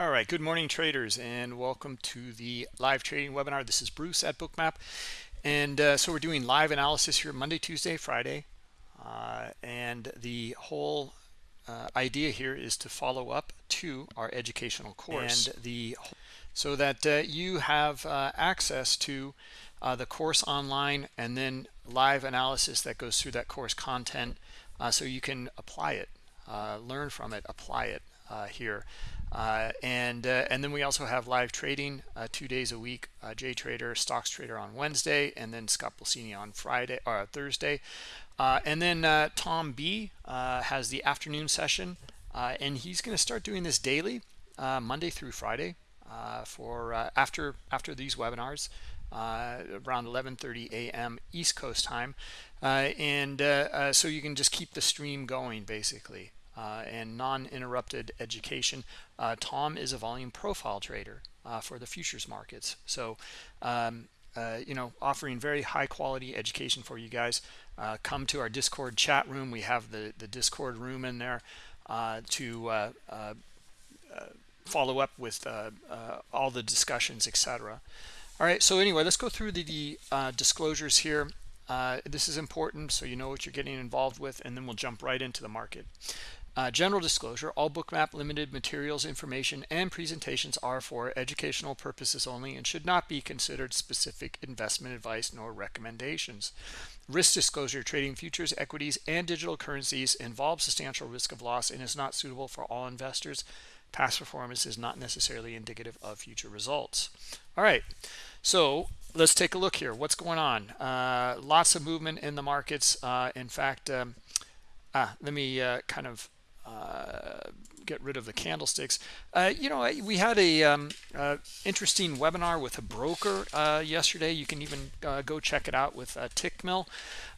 All right, good morning traders and welcome to the live trading webinar. This is Bruce at Bookmap. And uh, so we're doing live analysis here Monday, Tuesday, Friday. Uh, and the whole uh, idea here is to follow up to our educational course. And the so that uh, you have uh, access to uh, the course online and then live analysis that goes through that course content so you can apply it, learn from it, apply it here. Uh, and uh, and then we also have live trading uh, two days a week. Uh, Jay Trader, Stocks Trader on Wednesday, and then Scott Pulcini on Friday or Thursday. Uh, and then uh, Tom B has the afternoon session, and he's going to start doing this daily, Monday through Friday, for after after these webinars. around 11:30 a.m. East Coast time, and so you can just keep the stream going basically uh, and non-interrupted education. Uh, Tom is a volume profile trader uh, for the futures markets. So, um, uh, you know, offering very high quality education for you guys. Uh, come to our Discord chat room. We have the, the Discord room in there uh, to follow up with all the discussions, etc. All right, so anyway, let's go through the, the disclosures here. this is important so you know what you're getting involved with, and then we'll jump right into the market. Uh, general disclosure, all bookmap limited materials, information, and presentations are for educational purposes only and should not be considered specific investment advice nor recommendations. Risk disclosure, trading futures, equities, and digital currencies involves substantial risk of loss and is not suitable for all investors. Past performance is not necessarily indicative of future results. All right, so let's take a look here. What's going on? Uh, lots of movement in the markets. Uh, in fact, um, ah, let me uh, kind of get rid of the candlesticks. Uh, you know, we had a um, uh, interesting webinar with a broker uh, yesterday. You can even uh, go check it out with uh, Tickmill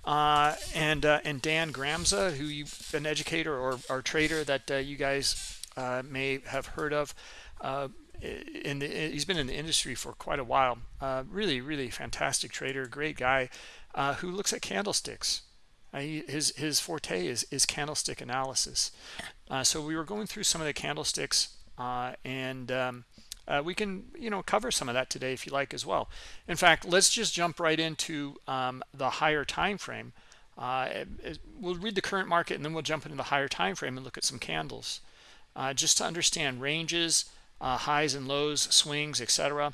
and and Dan Gramza, who you an educator or, or trader that you guys may have heard of. in the, he's been in the industry for quite a while. really, really fantastic trader, great guy, who looks at candlesticks uh, he, his his forte is is candlestick analysis. Uh, so we were going through some of the candlesticks, uh, and um, uh, we can you know cover some of that today if you like as well. In fact, let's just jump right into um, the higher time frame. Uh, we'll read the current market and then we'll jump into the higher time frame and look at some candles, uh, just to understand ranges, highs and lows, swings, etc.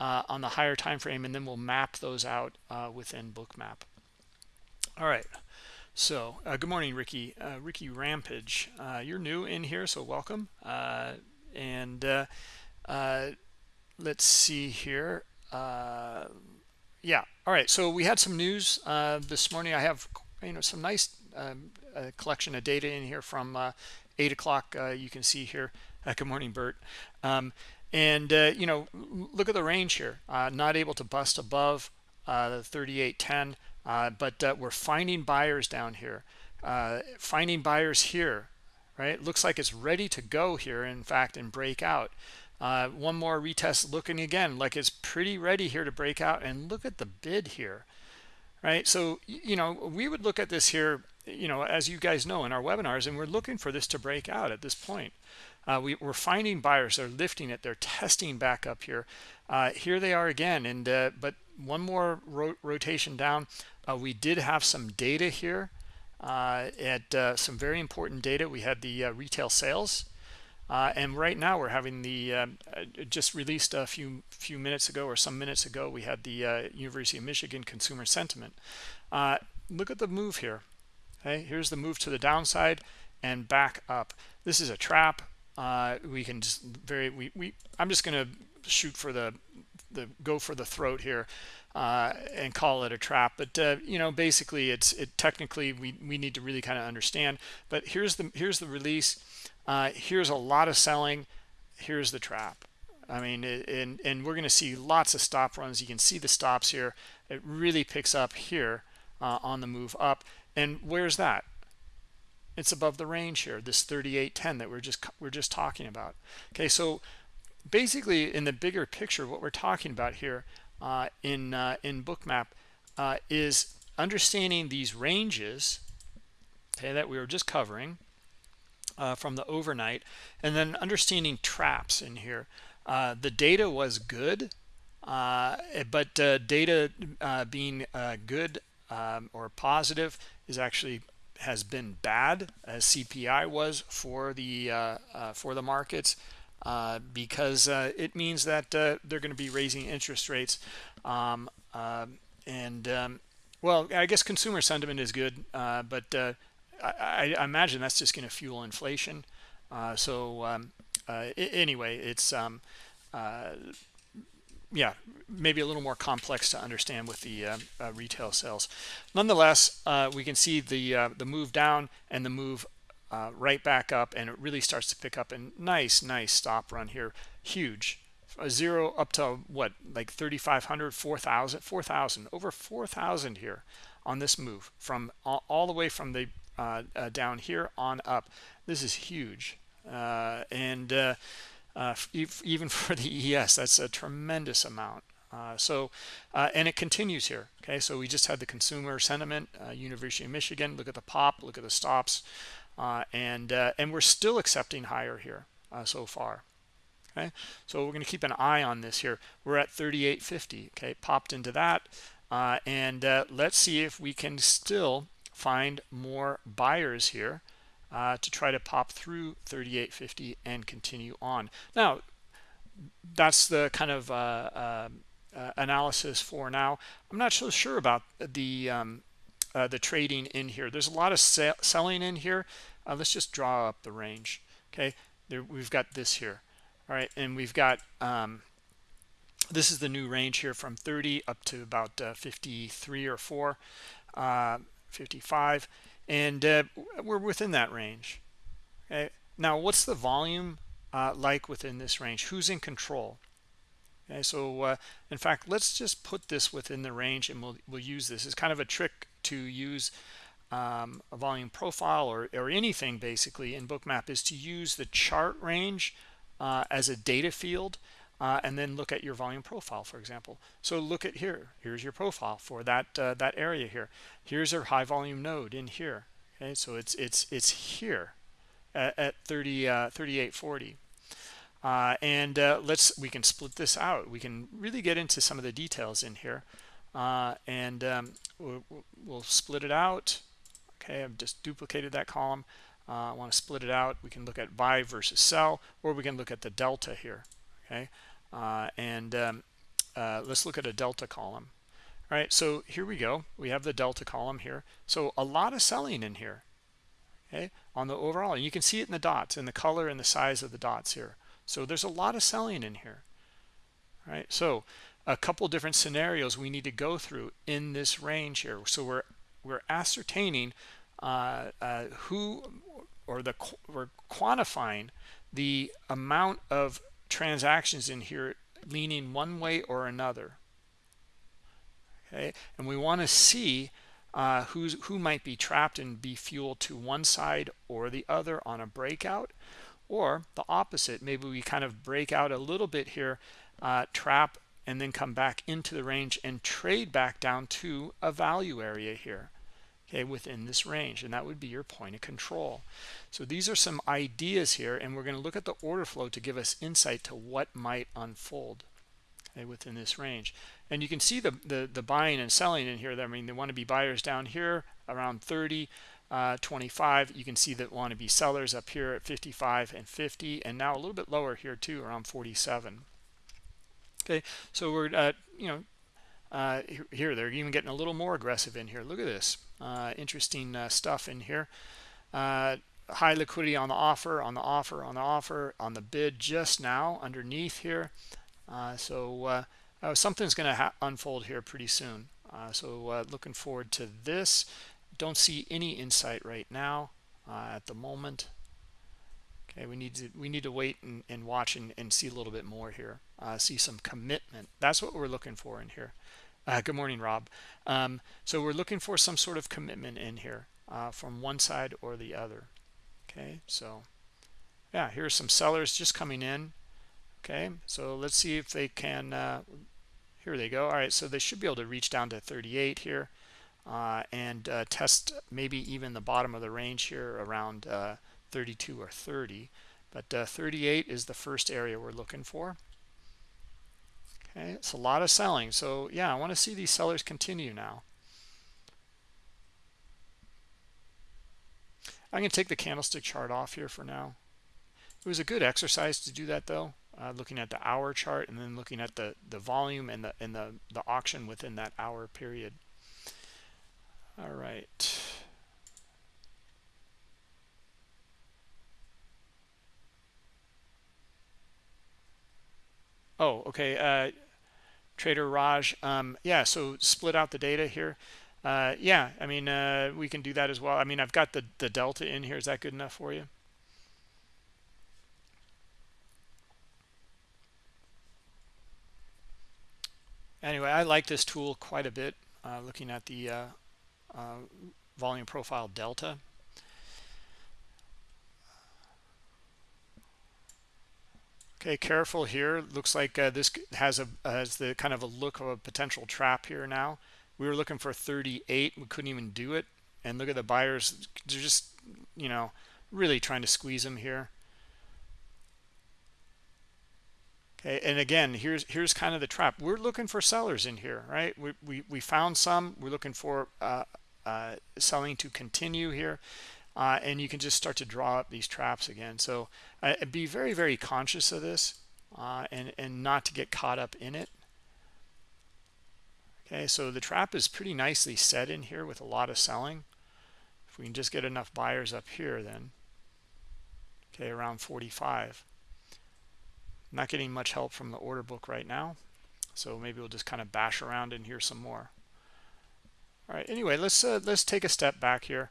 on the higher time frame, and then we'll map those out within Bookmap. All right. So, uh, good morning, Ricky. Uh, Ricky Rampage. Uh, you're new in here, so welcome. Uh, and uh, uh, let's see here. yeah, all right. So we had some news this morning. I have, you know, some nice um, collection of data in here from 8 o'clock. you can see here. good morning, Bert. Um, and, you know, look at the range here. not able to bust above the 3810 uh, but uh, we're finding buyers down here. Uh, finding buyers here right? Looks like it's ready to go here in fact and break out. Uh, one more retest looking again like it's pretty ready here to break out and look at the bid here right? So you know we would look at this here you know as you guys know in our webinars and we're looking for this to break out at this point. Uh, we, are finding buyers they're lifting it. They're testing back up here. Uh, here they are again and uh, but one more ro rotation down uh, we did have some data here uh, at uh, some very important data. We had the uh, retail sales. Uh, and right now we're having the uh, just released a few few minutes ago or some minutes ago we had the University of Michigan consumer sentiment look at the move here okay here's the move to the downside and back up this is a trap we can just very we, we I'm just gonna shoot for the the go for the throat here uh, and call it a trap. But uh, you know, basically, it's it technically we we need to really kind of understand. But here's the here's the release. Uh, here's a lot of selling. Here's the trap. I mean, and and we're going to see lots of stop runs. You can see the stops here. It really picks up here uh, on the move up. And where's that? It's above the range here. This 38.10 that we're just we're just talking about. Okay, so basically in the bigger picture, what we're talking about here uh, in uh, in bookmap uh, is understanding these ranges okay that we were just covering uh, from the overnight and then understanding traps in here. Uh, the data was good uh, but data being good um, or positive is actually has been bad as CPI was for the for the markets because it means that they're going to be raising interest rates um, and um, well I guess consumer sentiment is good but I, I, imagine that's just going to fuel inflation. Uh, so um, uh, anyway, it's um, uh, yeah, maybe a little more complex to understand with the uh, uh, retail sales. Nonetheless, uh, we can see the the move down and the move right back up, and it really starts to pick up. And nice, nice stop run here, huge. A zero up to what, like 3,500, 4,000, 4,000, over 4,000 here on this move from all, all the way from the uh, uh, down here on up. This is huge. Uh, and uh, even for the ES, that's a tremendous amount. Uh, so uh, and it continues here okay so we just had the consumer sentiment uh, university of michigan look at the pop look at the stops and and we're still accepting higher here so far. Okay? So we're going to keep an eye on this here. We're at 3850 okay? Popped into that. And let's see if we can still find more buyers here uh, to try to pop through 38.50 and continue on. Now, that's the kind of uh, uh, uh, analysis for now. I'm not so sure about the um, uh, the trading in here. There's a lot of selling in here. Uh, let's just draw up the range. Okay, there, we've got this here. All right, and we've got um, this is the new range here from 30 up to about 53 or 4. 55 and uh, we're within that range okay now what's the volume uh, like within this range who's in control okay so uh, in fact let's just put this within the range and we'll, we'll use this as kind of a trick to use um, a volume profile or, or anything basically in bookmap is to use the chart range uh, as a data field uh, and then look at your volume profile, for example. So look at here. Here's your profile for that uh, that area here. Here's our high volume node in here. Okay, so it's it's it's here at, at 30 uh, 3840. Uh, and uh, let's we can split this out. We can really get into some of the details in here, uh, and um, we'll, we'll, split it out. Okay, I've just duplicated that column. I want to split it out. We can look at buy versus sell, or we can look at the delta here okay? Uh, and um, uh, let's look at a delta column. All right so here we go. We have the delta column here. So a lot of selling in here okay on the overall. And you can see it in the dots in the color and the size of the dots here. So there's a lot of selling in here. All right so a couple different scenarios we need to go through in this range here. So we're we're ascertaining uh, uh, who or the we're quantifying the amount of transactions in here leaning one way or another. Okay? And we want to see uh, who's who might be trapped and be fueled to one side or the other on a breakout. Or the opposite maybe we kind of break out a little bit here uh, trap and then come back into the range and trade back down to a value area here okay within this range. And that would be your point of control. So these are some ideas here and we're going to look at the order flow to give us insight to what might unfold okay, within this range. And you can see the, the the buying and selling in here. I mean they want to be buyers down here around 30 uh, 25 you can see that want to be sellers up here at 55 and 50 and now a little bit lower here too around 47 okay so we're uh, you know uh, here they're even getting a little more aggressive in here. Look at this uh, interesting uh, stuff in here. Uh, high liquidity on the offer on the offer on the offer on the bid just now underneath here. Uh, so something's going to unfold here pretty soon. So looking forward to this. Don't see any insight right now at the moment. Okay we need to we need to wait and, and watch and, and see a little bit more here see some commitment that's what we're looking for in here uh, good morning, Rob. Um, so we're looking for some sort of commitment in here uh, from one side or the other. Okay, so yeah, here's some sellers just coming in. Okay, so let's see if they can. Uh, here they go. All right, so they should be able to reach down to 38 here uh, and uh, test maybe even the bottom of the range here around uh, 32 or 30 but uh, 38 is the first area we're looking for okay it's a lot of selling. So yeah i want to see these sellers continue now. I'm going to take the candlestick chart off here for now. It was a good exercise to do that though uh, looking at the hour chart and then looking at the the volume and the and the the auction within that hour period. All right. Oh okay uh, trader raj um, yeah so split out the data here. Uh, yeah i mean uh, we can do that as well. I mean i've got the the delta in here. Is that good enough for you? Anyway i like this tool quite a bit uh, looking at the uh, uh, volume profile delta okay careful here. Looks like uh, this has a has the kind of a look of a potential trap here now. We were looking for 38 we couldn't even do it. And look at the buyers. They're just you know really trying to squeeze them here. Okay and again here's here's kind of the trap. We're looking for sellers in here right? We we, we found some. We're looking for uh, uh, selling to continue here uh, and you can just start to draw up these traps again. So uh, be very very conscious of this uh, and and not to get caught up in it. Okay so the trap is pretty nicely set in here with a lot of selling. If we can just get enough buyers up here then okay around 45 not getting much help from the order book right now so maybe we'll just kind of bash around in here some more. All right anyway let's uh, let's take a step back here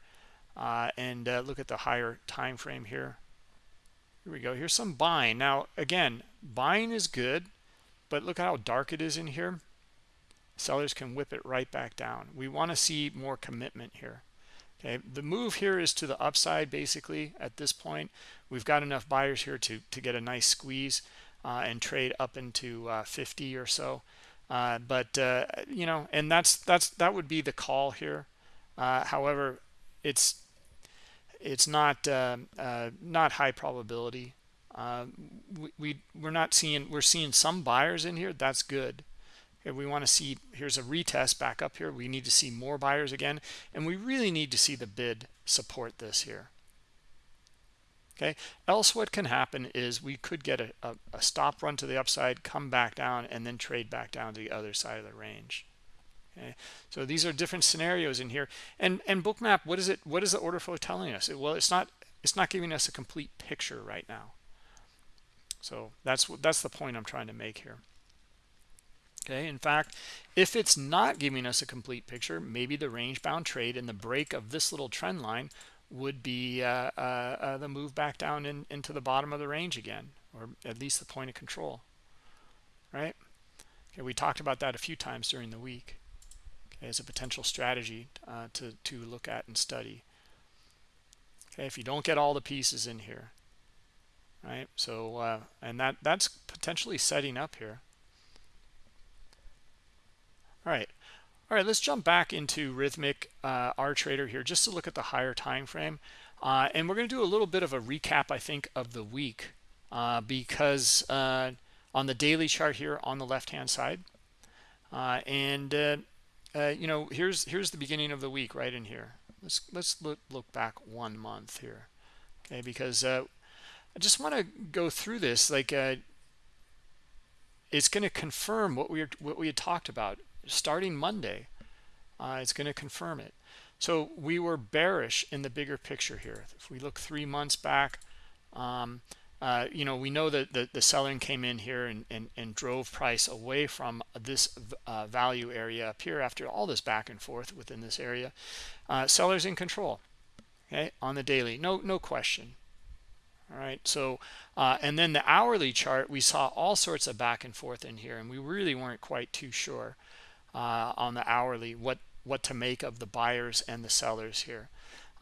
uh, and uh, look at the higher time frame here. Here we go. Here's some buying now again buying is good but look how dark it is in here. Sellers can whip it right back down. We want to see more commitment here. Okay the move here is to the upside basically at this point. We've got enough buyers here to to get a nice squeeze uh, and trade up into uh, 50 or so. Uh, but uh, you know, and that's that's that would be the call here. Uh, however, it's it's not um, uh, not high probability. we, we we're not seeing we're seeing some buyers in here. That's good. We want to see here's a retest back up here. We need to see more buyers again, and we really need to see the bid support this here okay else what can happen is we could get a, a, a, stop run to the upside come back down and then trade back down to the other side of the range okay so these are different scenarios in here. And and bookmap what is it what is the order flow telling us? Well it's not it's not giving us a complete picture right now. So that's what that's the point i'm trying to make here. Okay in fact if it's not giving us a complete picture maybe the range bound trade and the break of this little trend line would be uh, uh, uh, the move back down in, into the bottom of the range again, or at least the point of control, right? Okay, we talked about that a few times during the week as a potential strategy uh, to, to look at and study. Okay, if you don't get all the pieces in here, right? So, uh, and that that's potentially setting up here. All right, all right, let's jump back into Rithmic uh, R Trader here just to look at the higher time frame. Uh, and we're going to do a little bit of a recap, I think, of the week uh, because uh, on the daily chart here on the left-hand side. Uh, and, uh, you know, here's here's the beginning of the week right in here. Let's, let's look, look back one month here, okay, because I just want to go through this. Like, it's going to confirm what we, what we had talked about starting Monday. Uh, it's going to confirm it. So we were bearish in the bigger picture here. If we look three months back, um, uh, you know, we know that the, the selling came in here and, and, and drove price away from this uh, value area up here after all this back and forth within this area. Uh, sellers in control, okay, on the daily, no, no question. All right, so, uh, and then the hourly chart, we saw all sorts of back and forth in here, and we really weren't quite too sure uh, on the hourly what what to make of the buyers and the sellers here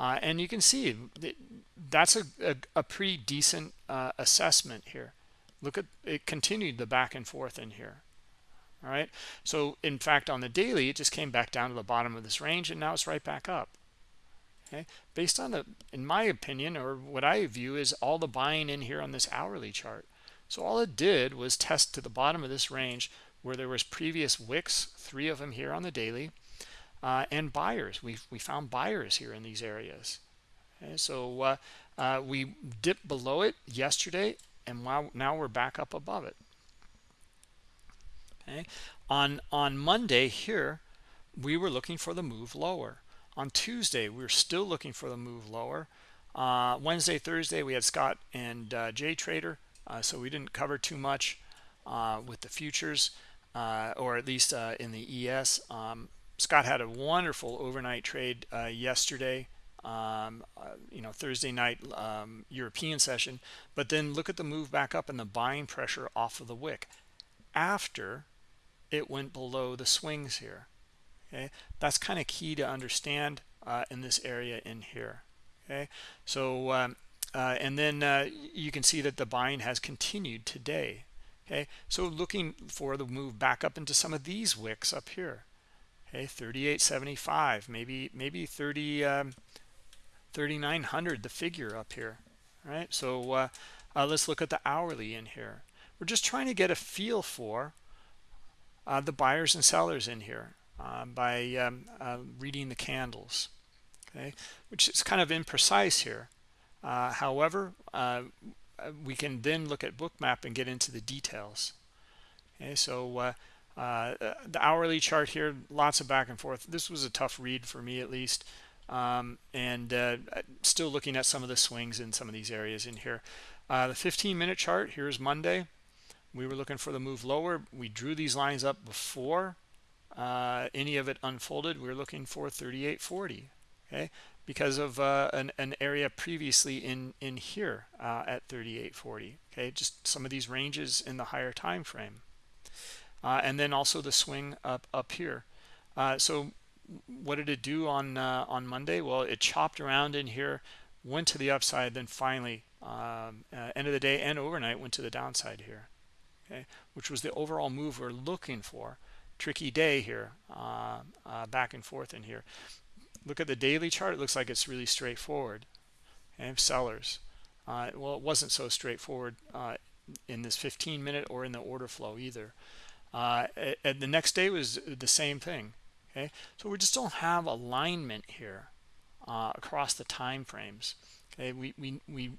uh, and you can see that's a, a, a pretty decent uh, assessment here. Look at it continued the back and forth in here. All right? So in fact on the daily it just came back down to the bottom of this range and now it's right back up. Okay? Based on the in my opinion or what i view is all the buying in here on this hourly chart. So all it did was test to the bottom of this range where there was previous wicks three of them here on the daily uh, and buyers. We we found buyers here in these areas. Okay, so uh, uh, we dipped below it yesterday and now, now we're back up above it. Okay? On on monday here we were looking for the move lower. On tuesday we were still looking for the move lower. Uh, wednesday thursday we had scott and uh, jay trader uh, so we didn't cover too much with the futures or at least in the es um, scott had a wonderful overnight trade yesterday um, uh, you know Thursday night um, European session. But then look at the move back up and the buying pressure off of the wick. After it went below the swings here okay? That's kind of key to understand uh, in this area in here okay? So um, uh, and then uh, you can see that the buying has continued today okay? So looking for the move back up into some of these wicks up here okay 38.75 maybe maybe 30 um, 3900 the figure up here right? So uh, uh, let's look at the hourly in here. We're just trying to get a feel for uh, the buyers and sellers in here uh, by um, uh, reading the candles okay? Which is kind of imprecise here. Uh, however we can then look at bookmap and get into the details okay? So the hourly chart here lots of back and forth. This was a tough read for me at least. Um, and uh, still looking at some of the swings in some of these areas in here. Uh, the 15 minute chart here's Monday. We were looking for the move lower. We drew these lines up before uh, any of it unfolded. We are looking for 3840 okay? Because of uh, an, an, area previously in in here uh, at 3840 okay? Just some of these ranges in the higher time frame uh, and then also the swing up up here uh, so what did it do on uh, on Monday? Well, it chopped around in here, went to the upside, then finally um, uh, end of the day and overnight went to the downside here. Okay, which was the overall move we're looking for. Tricky day here, uh, uh back and forth in here. Look at the daily chart. It looks like it's really straightforward. And sellers, well, it wasn't so straightforward in this 15 minute or in the order flow either. And the next day was the same thing okay? So we just don't have alignment here uh, across the time frames okay? We we, we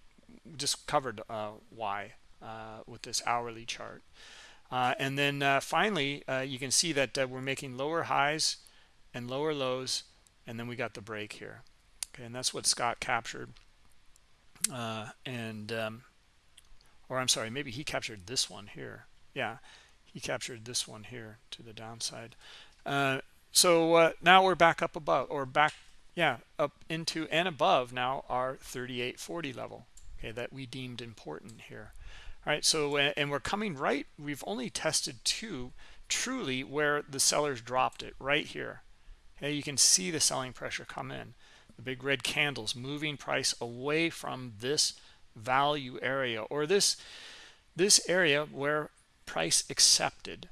just covered uh, why uh, with this hourly chart. Uh, and then uh, finally uh, you can see that we're making lower highs and lower lows and then we got the break here okay? And that's what Scott captured and um, or I'm sorry maybe he captured this one here. Yeah he captured this one here to the downside. Uh, so uh, now we're back up above or back yeah up into and above now our 3840 level okay that we deemed important here. All right so and we're coming right we've only tested two truly where the sellers dropped it right here. Okay you can see the selling pressure come in. The big red candles moving price away from this value area or this this area where price accepted.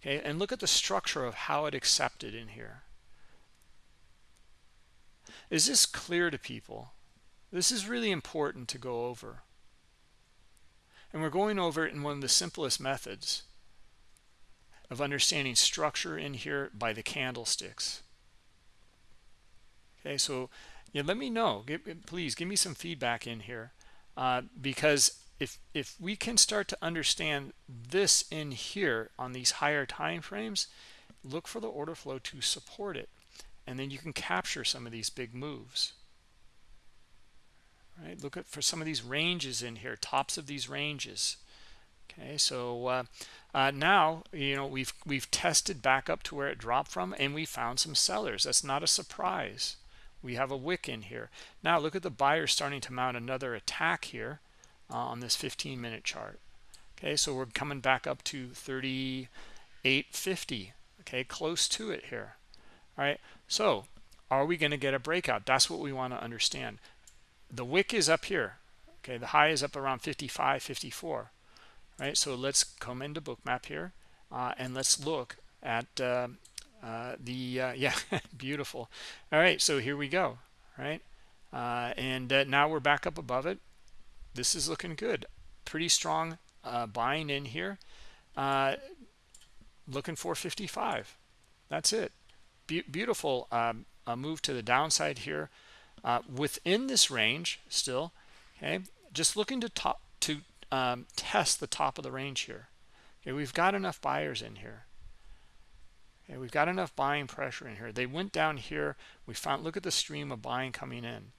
Okay and look at the structure of how it accepted in here. Is this clear to people? This is really important to go over. And we're going over it in one of the simplest methods of understanding structure in here by the candlesticks. Okay so yeah let me know. Please give me some feedback in here uh, because if if we can start to understand this in here on these higher time frames look for the order flow to support it and then you can capture some of these big moves. Right? Look at for some of these ranges in here tops of these ranges. Okay so uh, uh, now you know we've we've tested back up to where it dropped from and we found some sellers. That's not a surprise. We have a wick in here. Now look at the buyer starting to mount another attack here uh, on this 15 minute chart. Okay so we're coming back up to 3850 okay close to it here. All right so are we going to get a breakout? That's what we want to understand. The wick is up here. Okay the high is up around 55 54 right so let's come into bookmap here uh, and let's look at uh, uh, the uh, yeah beautiful. All right so here we go right? Uh, and uh, now we're back up above it this is looking good. Pretty strong uh, buying in here. Uh, looking for 55 that's it. Be beautiful um, move to the downside here. Uh, within this range still okay just looking to top to um, test the top of the range here. Okay we've got enough buyers in here. Okay we've got enough buying pressure in here. They went down here. We found look at the stream of buying coming in.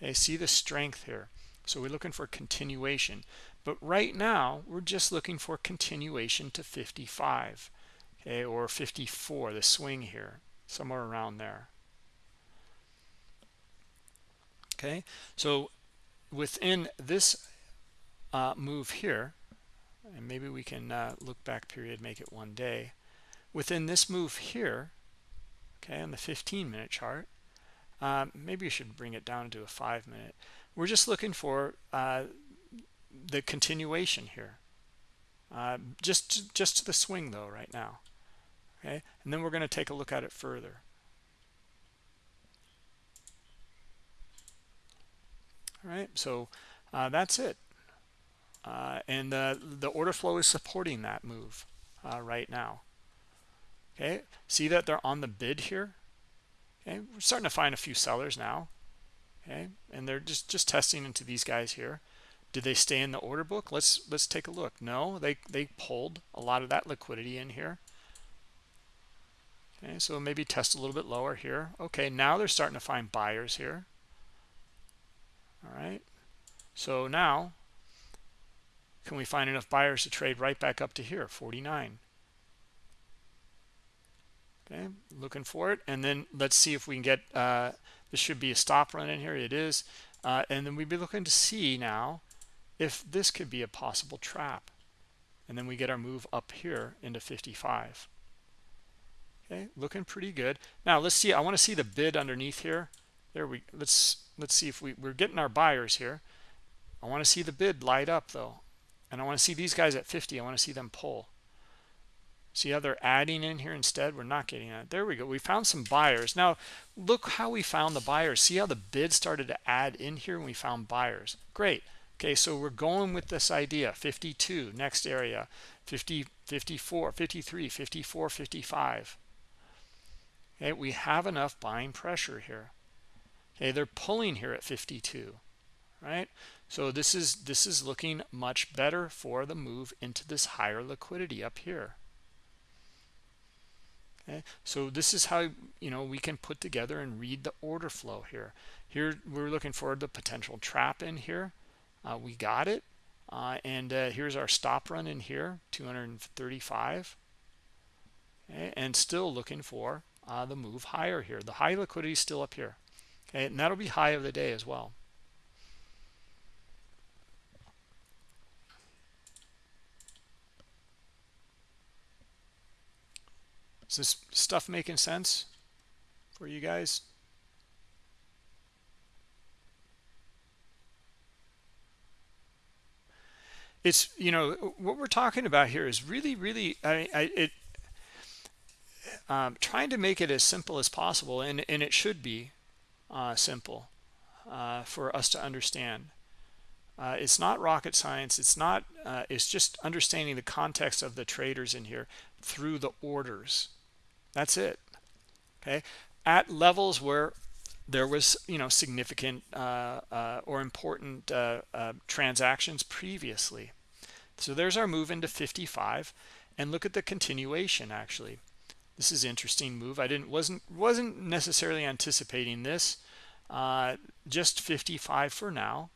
Okay see the strength here so we're looking for continuation. But right now we're just looking for continuation to 55 okay or 54 the swing here somewhere around there. Okay so within this uh, move here and maybe we can uh, look back period make it one day. Within this move here okay on the 15 minute chart um, maybe you should bring it down to a five minute. We're just looking for uh, the continuation here. Uh, just just to the swing though right now okay? And then we're going to take a look at it further. All right so uh, that's it. Uh, and the the order flow is supporting that move uh, right now. Okay? See that they're on the bid here okay we're starting to find a few sellers now. Okay and they're just just testing into these guys here. Did they stay in the order book? Let's let's take a look. No they they pulled a lot of that liquidity in here. Okay so maybe test a little bit lower here. Okay now they're starting to find buyers here. All right so now can we find enough buyers to trade right back up to here? 49 okay looking for it. And then let's see if we can get uh this should be a stop run in here. It is. Uh, and then we'd be looking to see now if this could be a possible trap. And then we get our move up here into 55 okay looking pretty good. Now let's see. I want to see the bid underneath here. There we let's let's see if we we're getting our buyers here. I want to see the bid light up though. And i want to see these guys at 50 i want to see them pull see how they're adding in here instead? We're not getting that. There we go. We found some buyers. Now look how we found the buyers. See how the bid started to add in here when we found buyers. Great. Okay so we're going with this idea. 52 next area. 50 54 53 54 55 okay we have enough buying pressure here. Okay they're pulling here at 52 right? So this is this is looking much better for the move into this higher liquidity up here okay? So this is how you know we can put together and read the order flow here. Here we're looking for the potential trap in here. Uh, we got it. Uh, and uh, here's our stop run in here 235 okay, and still looking for uh, the move higher here. The high liquidity is still up here. Okay? And that'll be high of the day as well Is this stuff making sense for you guys? It's, you know, what we're talking about here is really, really, I, I it, um, trying to make it as simple as possible, and, and it should be uh, simple uh, for us to understand. Uh, it's not rocket science. It's not. Uh, it's just understanding the context of the traders in here through the orders. That's it. Okay. At levels where there was, you know, significant uh, uh, or important uh, uh, transactions previously. So there's our move into 55, and look at the continuation. Actually, this is interesting move. I didn't wasn't wasn't necessarily anticipating this. Uh, just 55 for now.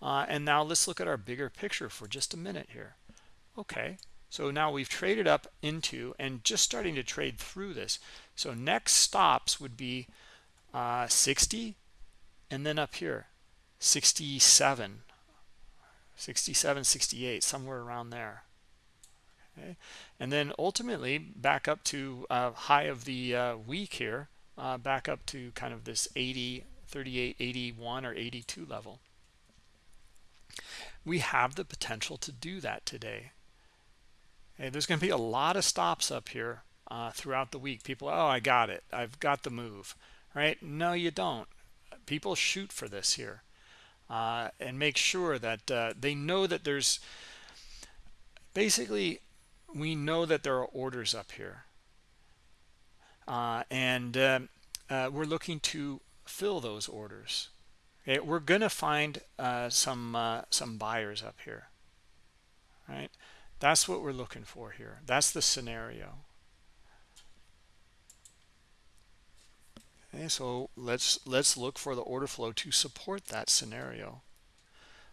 Uh, and now let's look at our bigger picture for just a minute here. Okay, so now we've traded up into and just starting to trade through this. So next stops would be uh, 60 and then up here 67, 67, 68, somewhere around there. Okay. And then ultimately back up to uh, high of the uh, week here, uh, back up to kind of this 80, 38, 81 or 82 level. We have the potential to do that today. There's going to be a lot of stops up here uh, throughout the week. People, oh, I got it. I've got the move, right? No, you don't. people shoot for this here uh, and make sure that uh, they know that there's basically we know that there are orders up here uh, and uh, uh, we're looking to fill those orders okay we're gonna find uh, some some buyers up here right that's what we're looking for here that's the scenario Okay, so let's let's look for the order flow to support that scenario.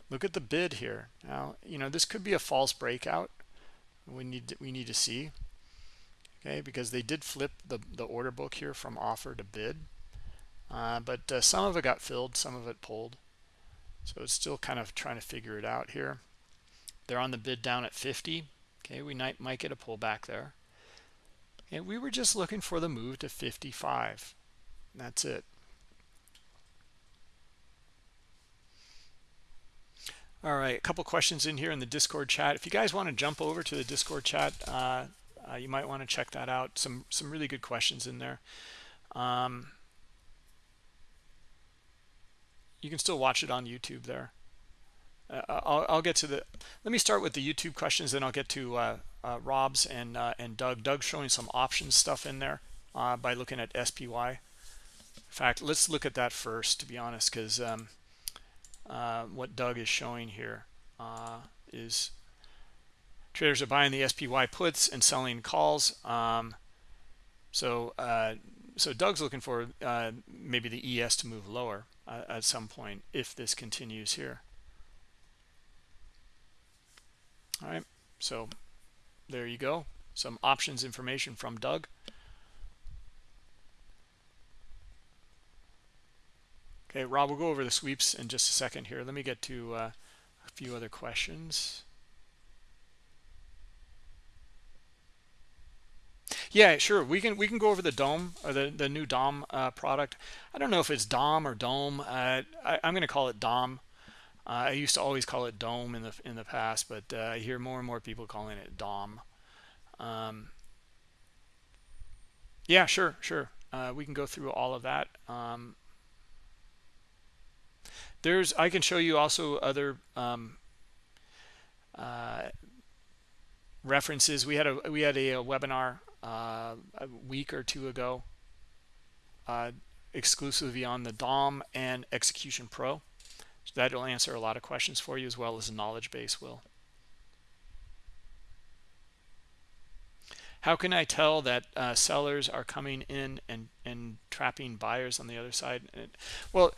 Look at the bid here. Now, you know, this could be a false breakout. We need to, we need to see. Okay, because they did flip the the order book here from offer to bid. Uh, but uh, some of it got filled, some of it pulled. So it's still kind of trying to figure it out here. They're on the bid down at 50. Okay, we might might get a pullback there. And we were just looking for the move to 55. That's it. All right, a couple questions in here in the Discord chat. If you guys want to jump over to the Discord chat, uh, uh, you might want to check that out. Some some really good questions in there. Um, you can still watch it on YouTube there. Uh, I'll, I'll, get to the. Let me start with the YouTube questions, then I'll get to uh, uh, Rob's and uh, and Doug. Doug's showing some options stuff in there by looking at SPY in fact, let's look at that first, to be honest, because um, uh, what Doug is showing here uh, is traders are buying the SPY puts and selling calls. Um, so, uh, so Doug's looking for uh, maybe the ES to move lower uh, at some point if this continues here. All right, so there you go. Some options information from Doug. Okay, Rob, we'll go over the sweeps in just a second here. Let me get to uh, a few other questions. Yeah, sure. We can we can go over the Dome or the the new Dom uh, product. I don't know if it's Dom or Dome. Uh, I, am going to call it Dom. Uh, I used to always call it Dome in the in the past, but uh, I hear more and more people calling it Dom. Um, yeah, sure, sure. Uh, we can go through all of that. Um, there's I can show you also other um, uh, references. We had a we had a, a webinar uh, a week or two ago uh, exclusively on the DOM and Execution Pro. So that'll answer a lot of questions for you as well as the knowledge base will. How can I tell that uh, sellers are coming in and, and trapping buyers on the other side? Well,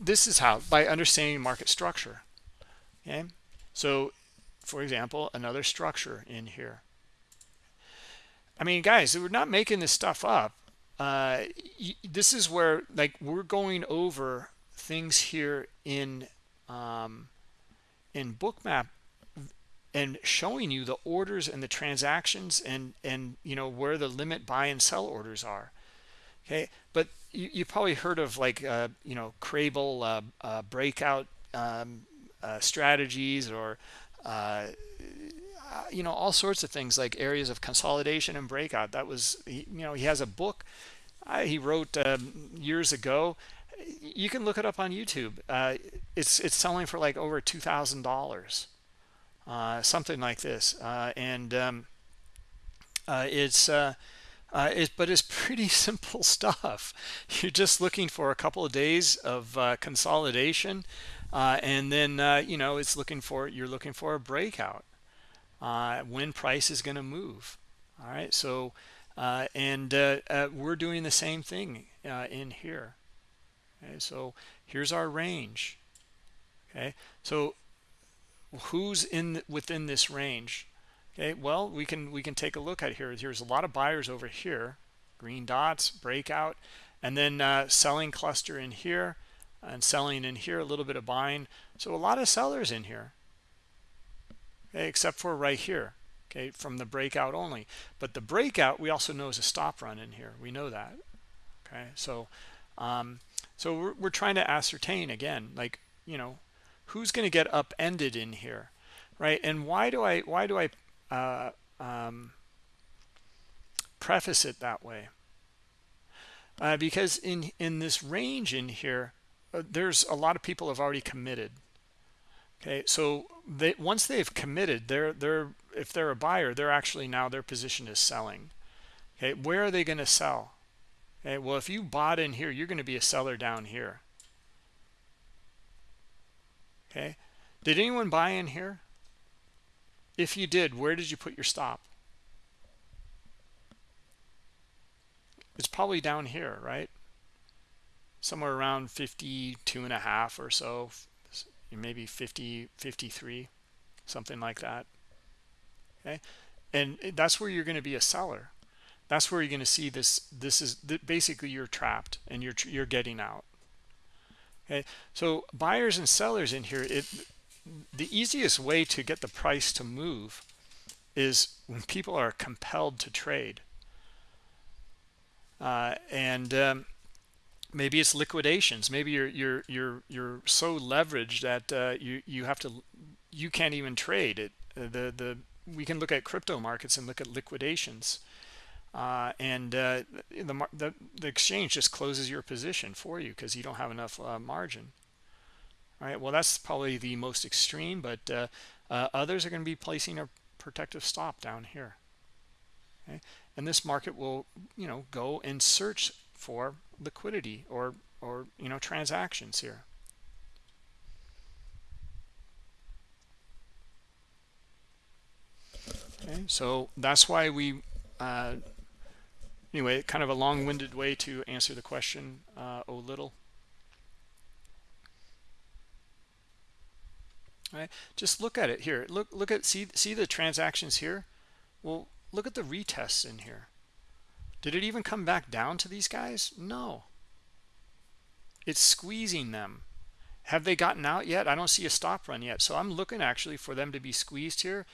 this is how by understanding market structure okay so for example another structure in here i mean guys we're not making this stuff up uh, this is where like we're going over things here in um, in bookmap and showing you the orders and the transactions and and you know where the limit buy and sell orders are okay but you, you probably heard of like uh, you know Crabel uh, uh, breakout um, uh, strategies or uh, you know all sorts of things like areas of consolidation and breakout. That was you know he has a book he wrote um, years ago. You can look it up on YouTube. it's it's selling for like over two thousand dollars, something like this, and um, it's uh, it, but it's pretty simple stuff. You're just looking for a couple of days of uh, consolidation, uh, and then uh, you know it's looking for you're looking for a breakout uh, when price is going to move. All right, so uh, and we're doing the same thing in here. Okay, so here's our range. Okay, so who's in within this range? Okay, well, we can we can take a look at here. Here's a lot of buyers over here, green dots, breakout, and then uh, selling cluster in here and selling in here, a little bit of buying. So a lot of sellers in here, okay, except for right here, okay, from the breakout only. But the breakout, we also know is a stop run in here. We know that, okay. So, um, so we're, we're trying to ascertain again, like, you know, who's going to get upended in here, right? And why do I, why do I uh, um, preface it that way. Uh, because in in this range in here, uh, there's a lot of people have already committed okay so they once they've committed they're they're if they're a buyer they're actually now their position is selling okay where are they going to sell okay well if you bought in here you're going to be a seller down here. Okay? Did anyone buy in here? If you did where did you put your stop? It's probably down here right? Somewhere around 52 and a half or so maybe 50 53 something like that. Okay? And that's where you're going to be a seller that's where you're going to see this this is basically you're trapped and you're you're getting out. Okay? So buyers and sellers in here it the easiest way to get the price to move is when people are compelled to trade. Uh, and um, maybe it's liquidations. Maybe you're you're you're you're so leveraged that uh, you you have to you can't even trade it. Uh, the the we can look at crypto markets and look at liquidations uh, and uh, the, the, the exchange just closes your position for you because you don't have enough uh, margin. All right well that's probably the most extreme but uh, others are going to be placing a protective stop down here. Okay? And this market will you know go and search for liquidity or or you know transactions here. Okay? So that's why we uh, anyway kind of a long-winded way to answer the question uh, little. All right just look at it here. Look look at see see the transactions here? Well look at the retests in here. Did it even come back down to these guys? No. It's squeezing them. Have they gotten out yet? I don't see a stop run yet. So i'm looking actually for them to be squeezed here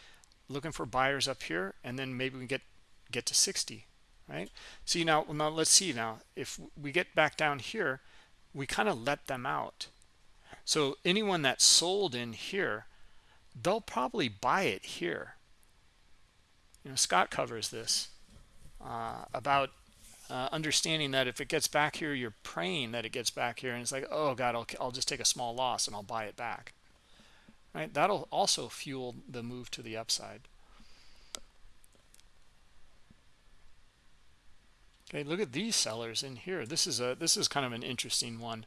looking for buyers up here and then maybe we get get to 60 right? See now now let's see now. If we get back down here we kind of let them out. So anyone that sold in here they'll probably buy it here. You know scott covers this uh, about uh, understanding that if it gets back here you're praying that it gets back here and it's like oh god I'll, I'll just take a small loss and I'll buy it back. Right? That'll also fuel the move to the upside okay look at these sellers in here. This is a this is kind of an interesting one.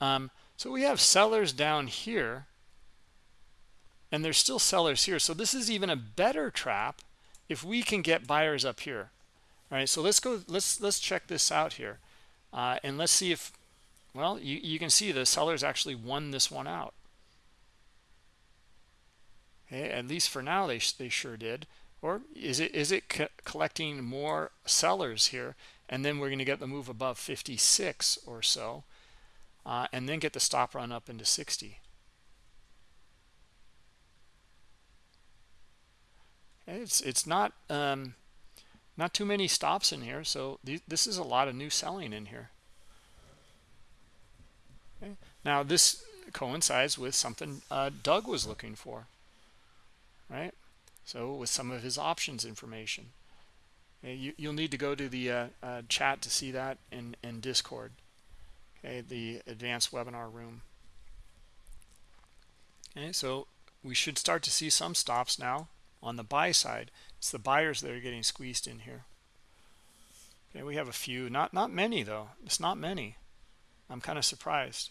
Um, so we have sellers down here and there's still sellers here. So this is even a better trap if we can get buyers up here. All right so let's go let's let's check this out here. Uh, and let's see if well you, you can see the sellers actually won this one out. Okay at least for now they, they sure did. Or is it is it co collecting more sellers here and then we're going to get the move above 56 or so uh, and then get the stop run up into 60 it's it's not um, not too many stops in here so th this is a lot of new selling in here. Okay. now this coincides with something uh, Doug was looking for right? So with some of his options information you, you'll need to go to the uh, uh, chat to see that in, in discord okay the advanced webinar room. Okay so we should start to see some stops now on the buy side. It's the buyers that are getting squeezed in here. Okay we have a few. Not not many though. It's not many. I'm kind of surprised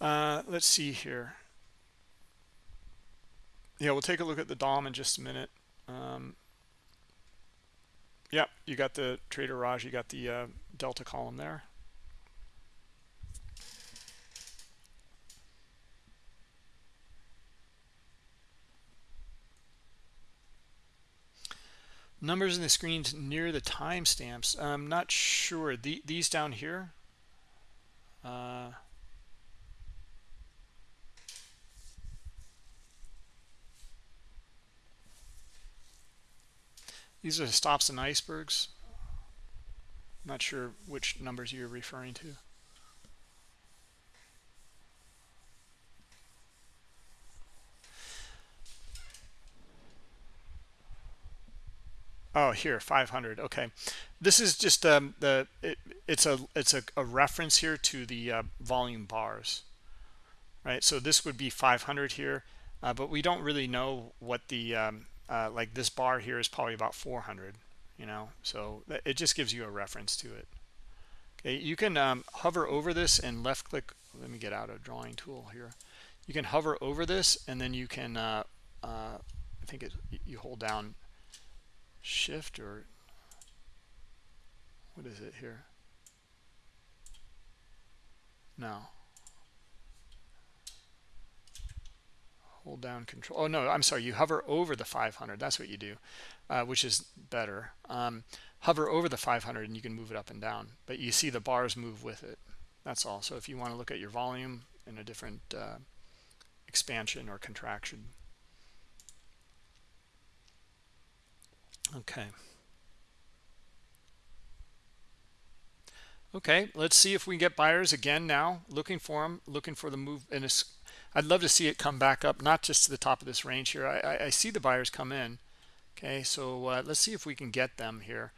uh, let's see here. Yeah we'll take a look at the dom in just a minute. Um, yeah you got the trader raj you got the uh, delta column there. Numbers in the screens near the timestamps. I'm not sure. The, these down here uh, these are stops and icebergs I'm not sure which numbers you're referring to Oh, here 500. Okay, this is just um, the it, it's a it's a, a, reference here to the uh, volume bars, right? So this would be 500 here, uh, but we don't really know what the um, uh, like this bar here is probably about 400, you know. So it just gives you a reference to it. Okay, you can um, hover over this and left click. Let me get out a drawing tool here. You can hover over this and then you can uh, uh, I think it, you hold down shift or what is it here? No. Hold down control. Oh, no, I'm sorry. You hover over the 500. That's what you do, uh, which is better. Um, hover over the 500 and you can move it up and down. But you see the bars move with it. That's all. So if you want to look at your volume in a different uh, expansion or contraction, Okay. Okay, let's see if we can get buyers again now. Looking for them, looking for the move. And I'd love to see it come back up, not just to the top of this range here. I, I, I see the buyers come in. Okay, so uh, let's see if we can get them here.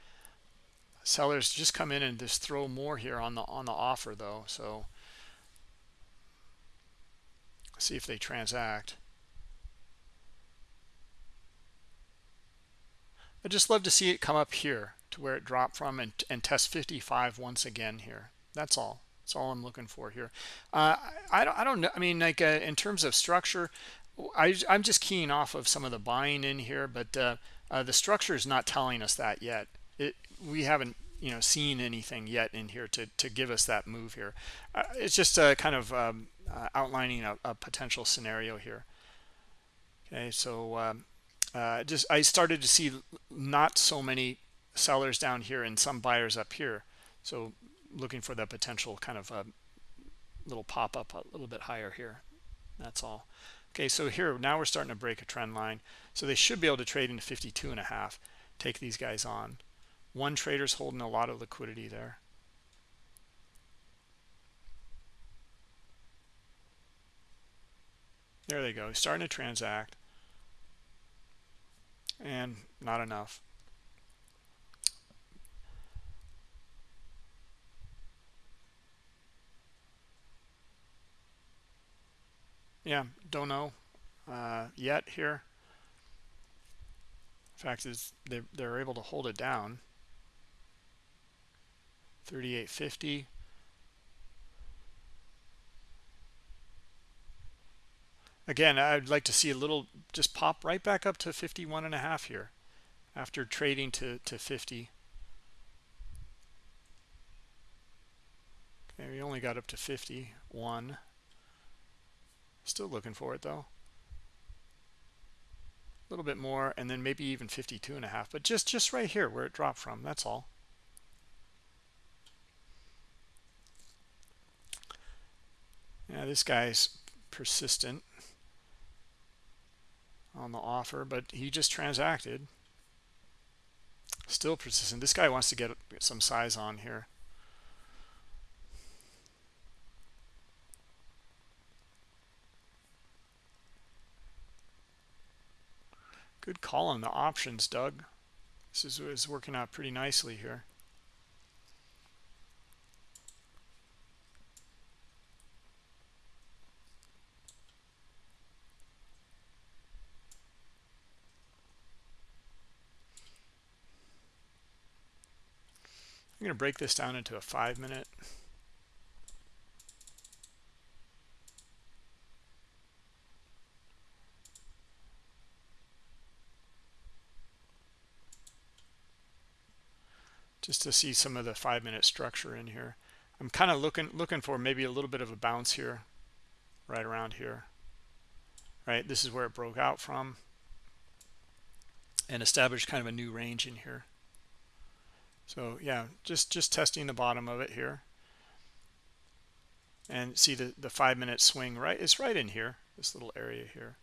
Sellers just come in and just throw more here on the on the offer though. So see if they transact. I'd just love to see it come up here to where it dropped from and, and test 55 once again here. That's all. That's all I'm looking for here. Uh, I, don't, I don't know. I mean, like uh, in terms of structure, I, I'm just keying off of some of the buying in here, but uh, uh, the structure is not telling us that yet. It, we haven't you know seen anything yet in here to to give us that move here. Uh, it's just a kind of um, uh, outlining a, a, potential scenario here. Okay, so um, uh, just I started to see not so many sellers down here and some buyers up here. So looking for that potential kind of a little pop up a little bit higher here. That's all. Okay, so here now we're starting to break a trend line. So they should be able to trade into 52 and a half, take these guys on. One trader's holding a lot of liquidity there. There they go, starting to transact and not enough. Yeah, don't know uh, yet here. fact is they they're able to hold it down. 3850 again i'd like to see a little just pop right back up to 51 and a half here after trading to to 50 okay we only got up to 51 still looking for it though a little bit more and then maybe even 52 and a half but just just right here where it dropped from that's all yeah this guy's persistent on the offer, but he just transacted. Still persistent. This guy wants to get some size on here. Good call on the options, Doug. This is, is working out pretty nicely here. I'm going to break this down into a five minute. Just to see some of the five minute structure in here. I'm kind of looking looking for maybe a little bit of a bounce here, right around here. Right, this is where it broke out from and established kind of a new range in here. So yeah, just, just testing the bottom of it here. And see the, the five minute swing, right? It's right in here, this little area here.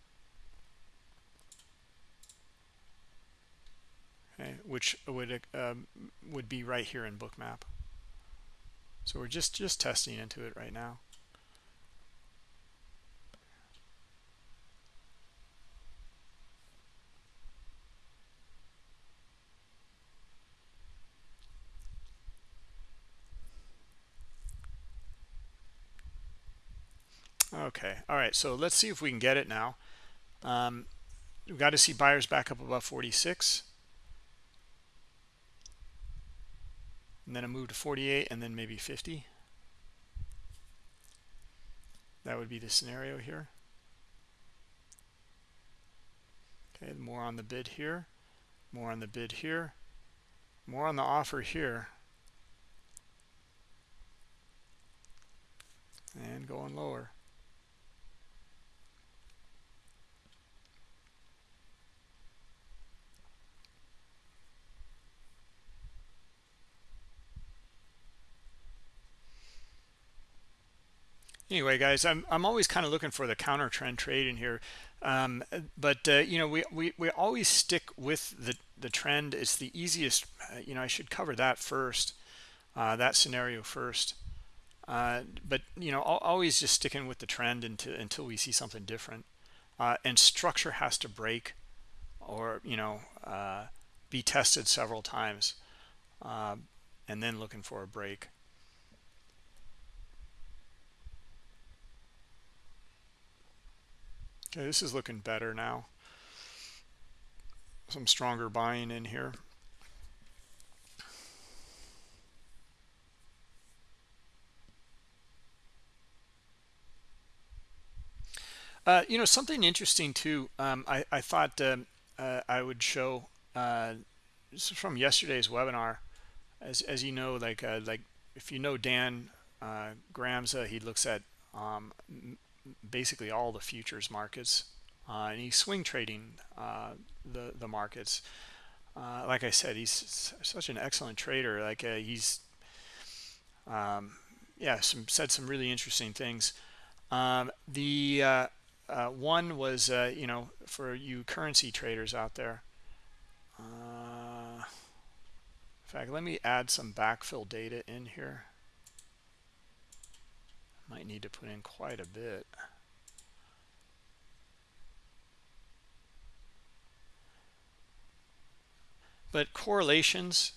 Eh, which would um, would be right here in bookmap. So we're just just testing into it right now. Okay, all right, so let's see if we can get it now. Um, we've got to see buyers back up above 46. And then a move to 48 and then maybe 50. That would be the scenario here. Okay, more on the bid here, more on the bid here, more on the offer here. And going lower. Anyway guys i'm i'm always kind of looking for the counter trend trade in here. Um, but uh, you know we, we we always stick with the the trend. It's the easiest uh, you know i should cover that first uh, that scenario first. Uh, but you know always just sticking with the trend until until we see something different. Uh, and structure has to break or you know uh, be tested several times and then looking for a break Okay, this is looking better now. Some stronger buying in here. Uh, you know, something interesting too, um, I, I thought uh, uh, I would show, uh, from yesterday's webinar. As, as you know, like, uh, like if you know Dan uh, Gramza, he looks at um, basically all the futures markets uh, and he's swing trading uh, the the markets. Uh, like I said he's such an excellent trader like uh, he's um, yeah some said some really interesting things. Um, the uh, uh, one was you know for you currency traders out there in fact let me add some backfill data in here might need to put in quite a bit. But correlations,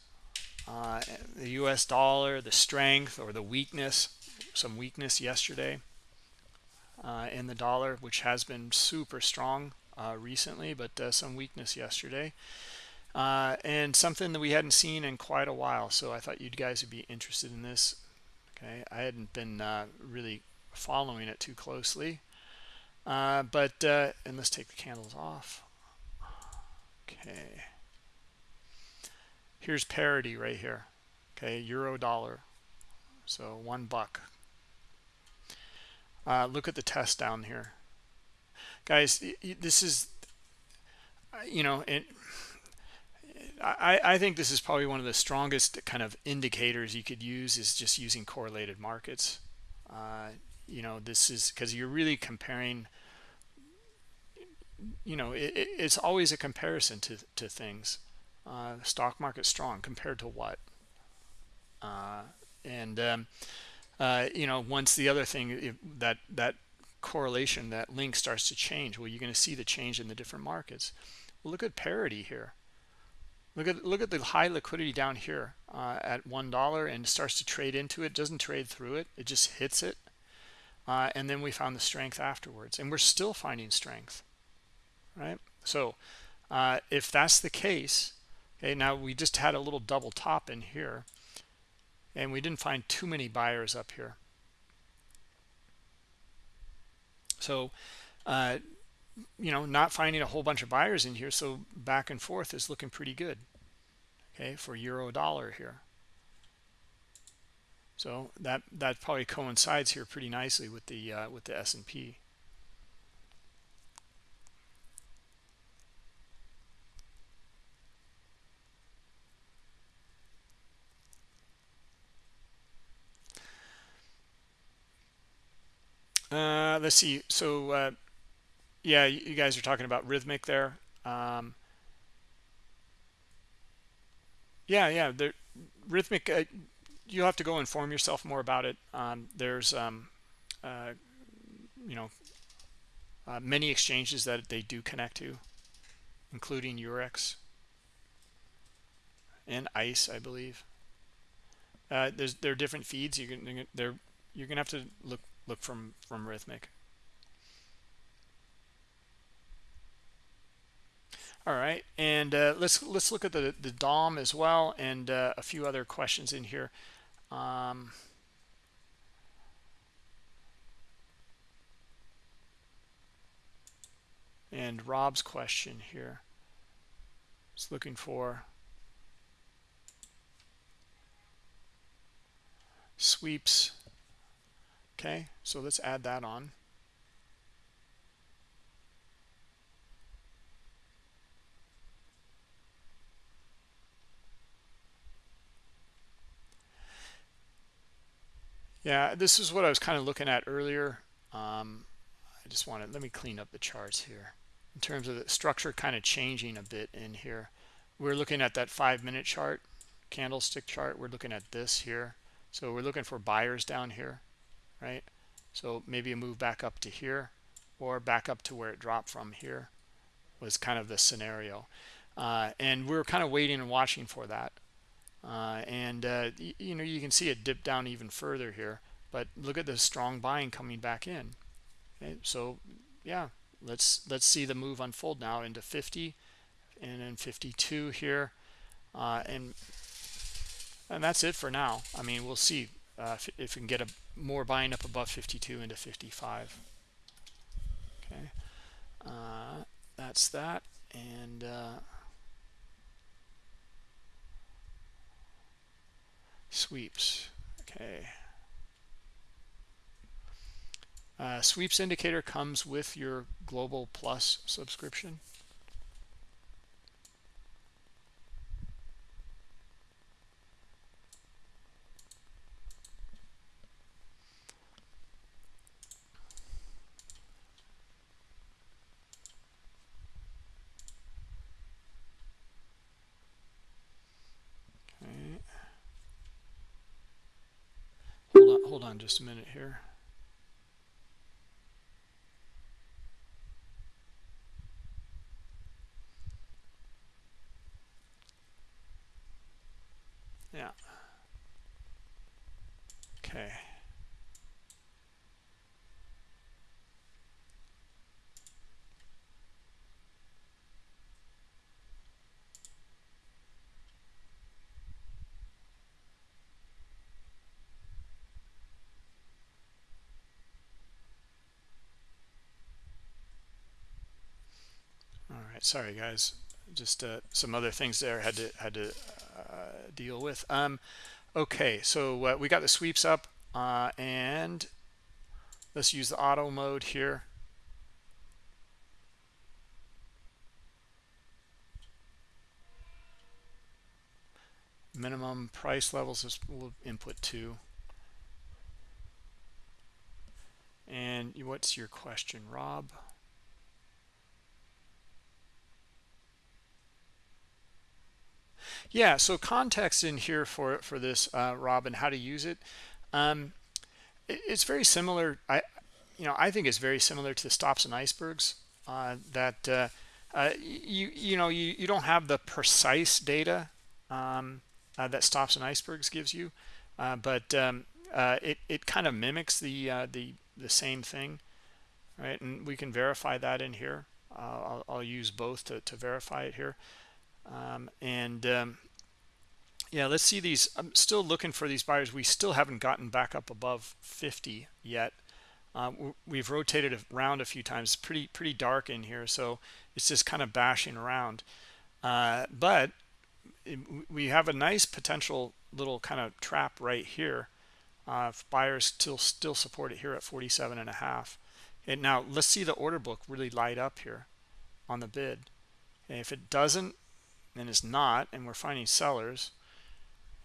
uh, the US dollar, the strength or the weakness, some weakness yesterday uh, in the dollar, which has been super strong uh, recently, but uh, some weakness yesterday. Uh, and something that we hadn't seen in quite a while. So I thought you guys would be interested in this okay? I hadn't been uh, really following it too closely. Uh, but uh, and let's take the candles off. Okay. Here's parity right here okay? Euro dollar. So one buck. Uh, look at the test down here. Guys this is you know it I, I think this is probably one of the strongest kind of indicators you could use is just using correlated markets. Uh, you know, this is because you're really comparing, you know, it, it's always a comparison to, to things. Uh, stock market strong compared to what? Uh, and, um, uh, you know, once the other thing that, that correlation, that link starts to change, well, you're going to see the change in the different markets. Well, look at parity here Look at look at the high liquidity down here uh, at one dollar and starts to trade into it. Doesn't trade through it. It just hits it, uh, and then we found the strength afterwards, and we're still finding strength, right? So uh, if that's the case, okay, now we just had a little double top in here, and we didn't find too many buyers up here. So uh, you know not finding a whole bunch of buyers in here so back and forth is looking pretty good okay for euro dollar here. So that that probably coincides here pretty nicely with the uh, with the S&P uh, let's see. So uh, yeah you guys are talking about Rithmic there. Um, yeah yeah the Rithmic uh, you have to go inform yourself more about it. Um, there's um, uh, you know uh, many exchanges that they do connect to including Eurex and ICE I believe. Uh, there's there are different feeds. You can they're you're gonna have to look look from from Rithmic all right and uh, let's let's look at the the dom as well and uh, a few other questions in here. Um, and rob's question here is looking for sweeps. Okay so let's add that on yeah this is what i was kind of looking at earlier. Um, i just wanted let me clean up the charts here. In terms of the structure kind of changing a bit in here. We're looking at that five minute chart candlestick chart. We're looking at this here. So we're looking for buyers down here right? So maybe a move back up to here or back up to where it dropped from here was kind of the scenario. Uh, and we're kind of waiting and watching for that uh, and uh, you know you can see it dip down even further here but look at the strong buying coming back in okay? so yeah let's let's see the move unfold now into 50 and then 52 here uh, and and that's it for now i mean we'll see uh, if, if, we can get a more buying up above 52 into 55 okay uh, that's that and sweeps. Okay. Uh, sweeps indicator comes with your global plus subscription hold on just a minute here. Yeah. Okay. Right sorry guys. Just uh, some other things there had to had to uh, deal with. Um okay so uh, we got the sweeps up uh, and let's use the auto mode here. Minimum price levels is input two. And what's your question rob yeah so context in here for for this uh, robin how to use it. Um, it, it's very similar. I you know i think it's very similar to the stops and icebergs uh, that uh, uh you you know you you don't have the precise data um, uh, that stops and icebergs gives you uh, but um, it it kind of mimics the the the same thing right? And we can verify that in here. I'll, I'll use both to, to verify it here um, and um, yeah let's see these. I'm still looking for these buyers. We still haven't gotten back up above 50 yet. Uh, we've rotated around a few times. Pretty pretty dark in here so it's just kind of bashing around. Uh, but it, we have a nice potential little kind of trap right here uh, buyers still still support it here at 47 and a half. And now let's see the order book really light up here on the bid. And if it doesn't and it's not and we're finding sellers.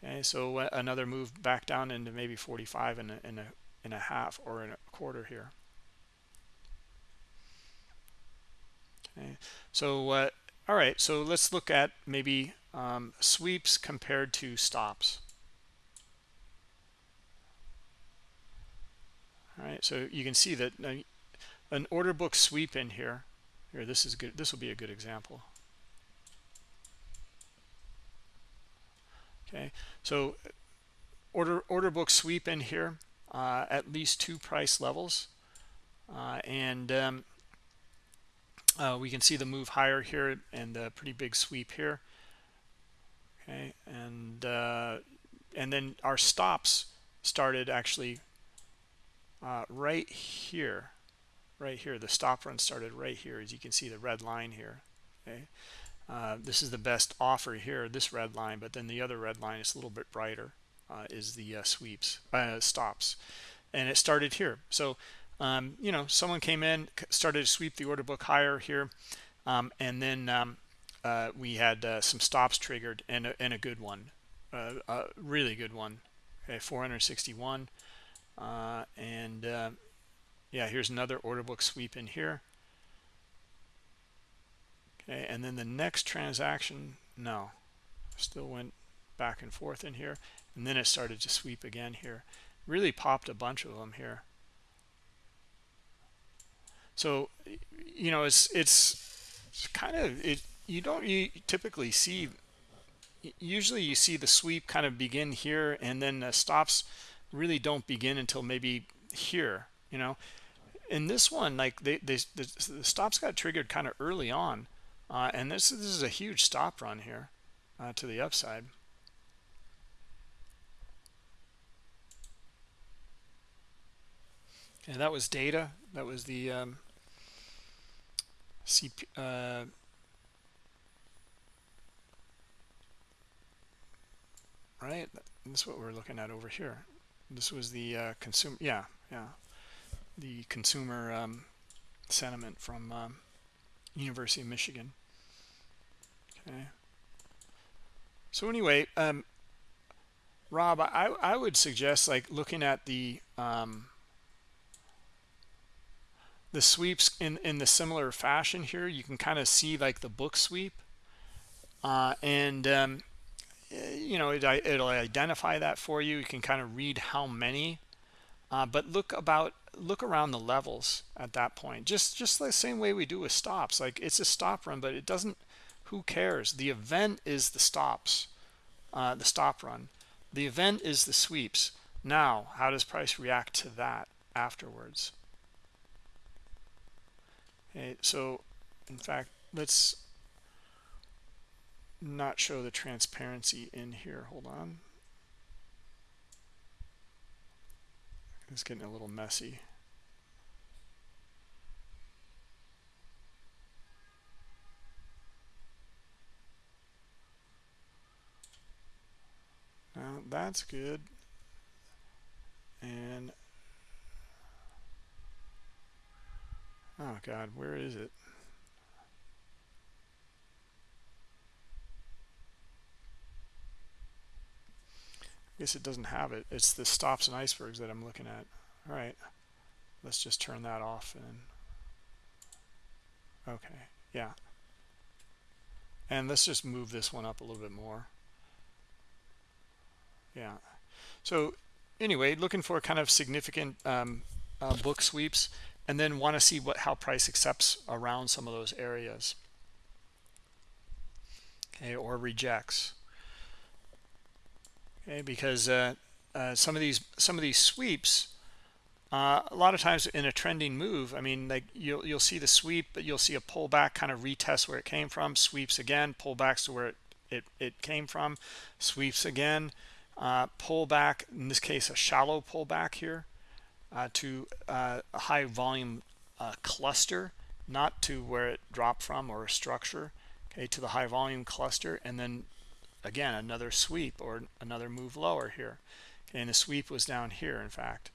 Okay so another move back down into maybe 45 and a, and a, and a half or in a quarter here. Okay so uh, all right so let's look at maybe um, sweeps compared to stops. All right so you can see that uh, an order book sweep in here here this is good this will be a good example okay. So order order book sweep in here uh, at least two price levels. Uh, and um, uh, we can see the move higher here and the pretty big sweep here. Okay. And uh, and then our stops started actually uh, right here right here. The stop run started right here as you can see the red line here. Okay uh, this is the best offer here this red line but then the other red line is a little bit brighter uh, is the uh, sweeps uh, stops. And it started here. So um, you know someone came in started to sweep the order book higher here um, and then um, uh, we had uh, some stops triggered and a, and a good one a really good one. Okay 461 and yeah here's another order book sweep in here okay and then the next transaction no. Still went back and forth in here and then it started to sweep again here. Really popped a bunch of them here. So you know it's it's, it's kind of it you don't you typically see usually you see the sweep kind of begin here and then the stops really don't begin until maybe here you know? In this one like they, they the, the stops got triggered kind of early on uh, and this, this is a huge stop run here uh, to the upside. And that was data. That was the um, CP, uh, right? This is what we're looking at over here. This was the uh, consumer yeah yeah. The consumer um, sentiment from um, University of Michigan okay so anyway um, Rob I, I would suggest like looking at the um, the sweeps in in the similar fashion here. You can kind of see like the book sweep uh, and um, you know it, it'll identify that for you. You can kind of read how many uh, but look about look around the levels at that point. Just just the same way we do with stops. Like it's a stop run but it doesn't who cares the event is the stops uh, the stop run the event is the sweeps now how does price react to that afterwards Okay, so in fact, let's not show the transparency in here. Hold on. It's getting a little messy. Now that's good. And Oh God, where is it? I guess it doesn't have it. It's the stops and icebergs that I'm looking at. All right, let's just turn that off and okay, yeah. And let's just move this one up a little bit more. Yeah. So anyway, looking for kind of significant um, uh, book sweeps and then want to see what how price accepts around some of those areas. Okay or rejects. Okay because uh, uh, some of these some of these sweeps uh, a lot of times in a trending move I mean like you'll you'll see the sweep but you'll see a pullback kind of retest where it came from sweeps again pullbacks to where it it, it came from sweeps again uh, pullback in this case a shallow pullback here uh, to uh, a high volume uh, cluster, not to where it dropped from or a structure, okay, to the high volume cluster, and then again another sweep or another move lower here. Okay, and the sweep was down here, in fact.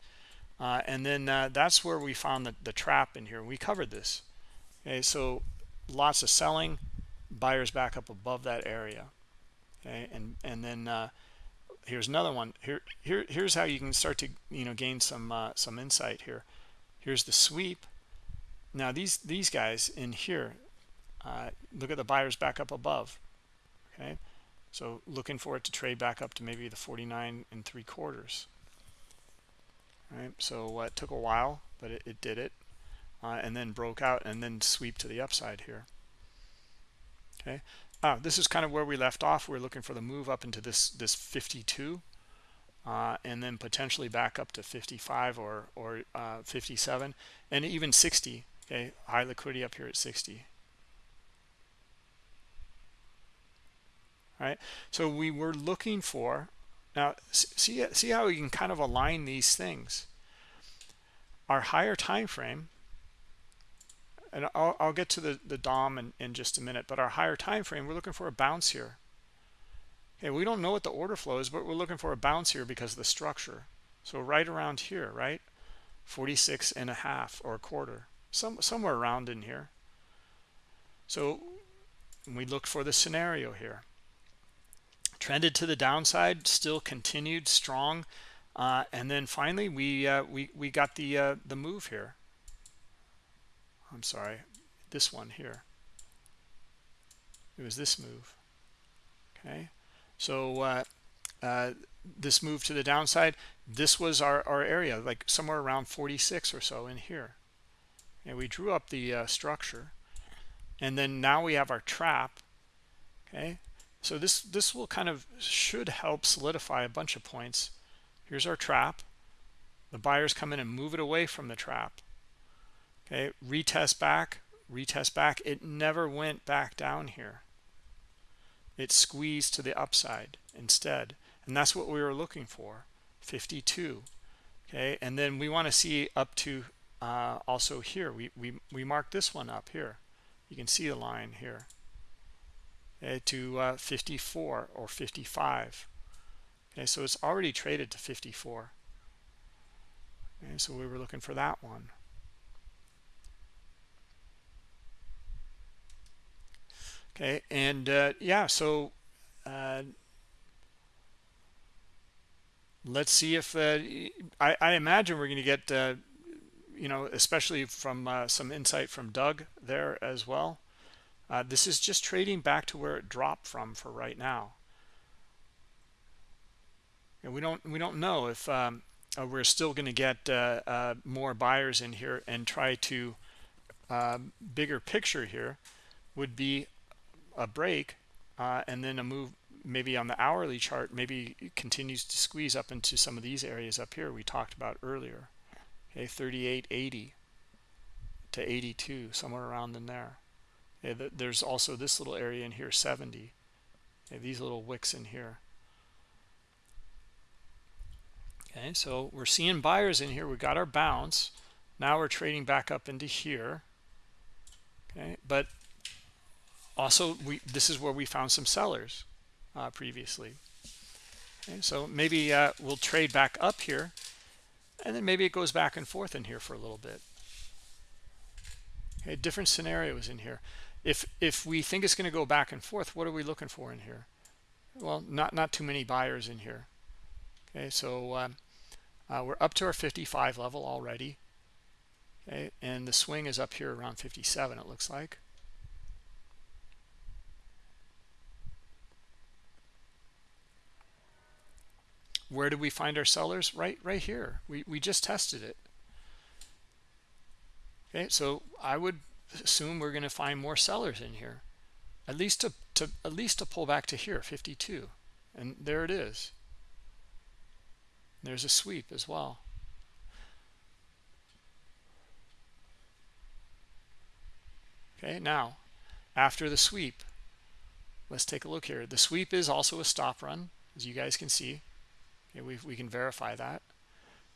Uh, and then uh, that's where we found the, the trap in here. We covered this. Okay, so lots of selling, buyers back up above that area. Okay, and and then here's another one. Here here here's how you can start to you know gain some uh, some insight here. Here's the sweep. Now these these guys in here uh, look at the buyers back up above okay? So looking for it to trade back up to maybe the 49 and three quarters right? So uh, it took a while but it, it did it uh, and then broke out and then sweep to the upside here okay Ah, this is kind of where we left off. We're looking for the move up into this this 52, uh, and then potentially back up to 55 or or uh, 57, and even 60. okay high liquidity up here at 60 all right so we were looking for now see see how we can kind of align these things our higher time frame and I'll, I'll get to the the dom in, in just a minute but our higher time frame we're looking for a bounce here. Okay we don't know what the order flow is but we're looking for a bounce here because of the structure. So right around here right? 46 and a half or a quarter some somewhere around in here. So we look for the scenario here. Trended to the downside still continued strong uh, and then finally we uh, we we got the uh, the move here I'm sorry this one here. It was this move okay? So uh, uh, this move to the downside this was our, our area like somewhere around 46 or so in here. And we drew up the uh, structure and then now we have our trap okay? So this this will kind of should help solidify a bunch of points. Here's our trap. The buyers come in and move it away from the trap okay retest back retest back. It never went back down here. It squeezed to the upside instead. And that's what we were looking for 52 okay and then we want to see up to uh, also here. We, we we mark this one up here. You can see the line here. Okay, to uh, 54 or 55 okay so it's already traded to 54 okay so we were looking for that one okay and uh, yeah so uh, let's see if uh, I, I, imagine we're going to get uh, you know especially from uh, some insight from Doug there as well. Uh, this is just trading back to where it dropped from for right now. And we don't we don't know if um, we're still going to get more buyers in here and try to bigger picture here would be a break uh, and then a move maybe on the hourly chart maybe continues to squeeze up into some of these areas up here we talked about earlier. Okay 3880 to 82 somewhere around in there. Okay, there's also this little area in here 70 okay, these little wicks in here. Okay so we're seeing buyers in here. We got our bounce. Now we're trading back up into here. Okay but also we this is where we found some sellers uh, previously. Okay, so maybe uh, we'll trade back up here and then maybe it goes back and forth in here for a little bit. Okay different scenarios in here. If if we think it's going to go back and forth what are we looking for in here? Well not not too many buyers in here. Okay so um, uh, we're up to our 55 level already. Okay and the swing is up here around 57 it looks like where do we find our sellers? Right right here. We we just tested it. Okay so i would assume we're going to find more sellers in here. At least to, to at least to pull back to here 52 and there it is. There's a sweep as well. Okay now after the sweep let's take a look here. The sweep is also a stop run as you guys can see okay we, we can verify that.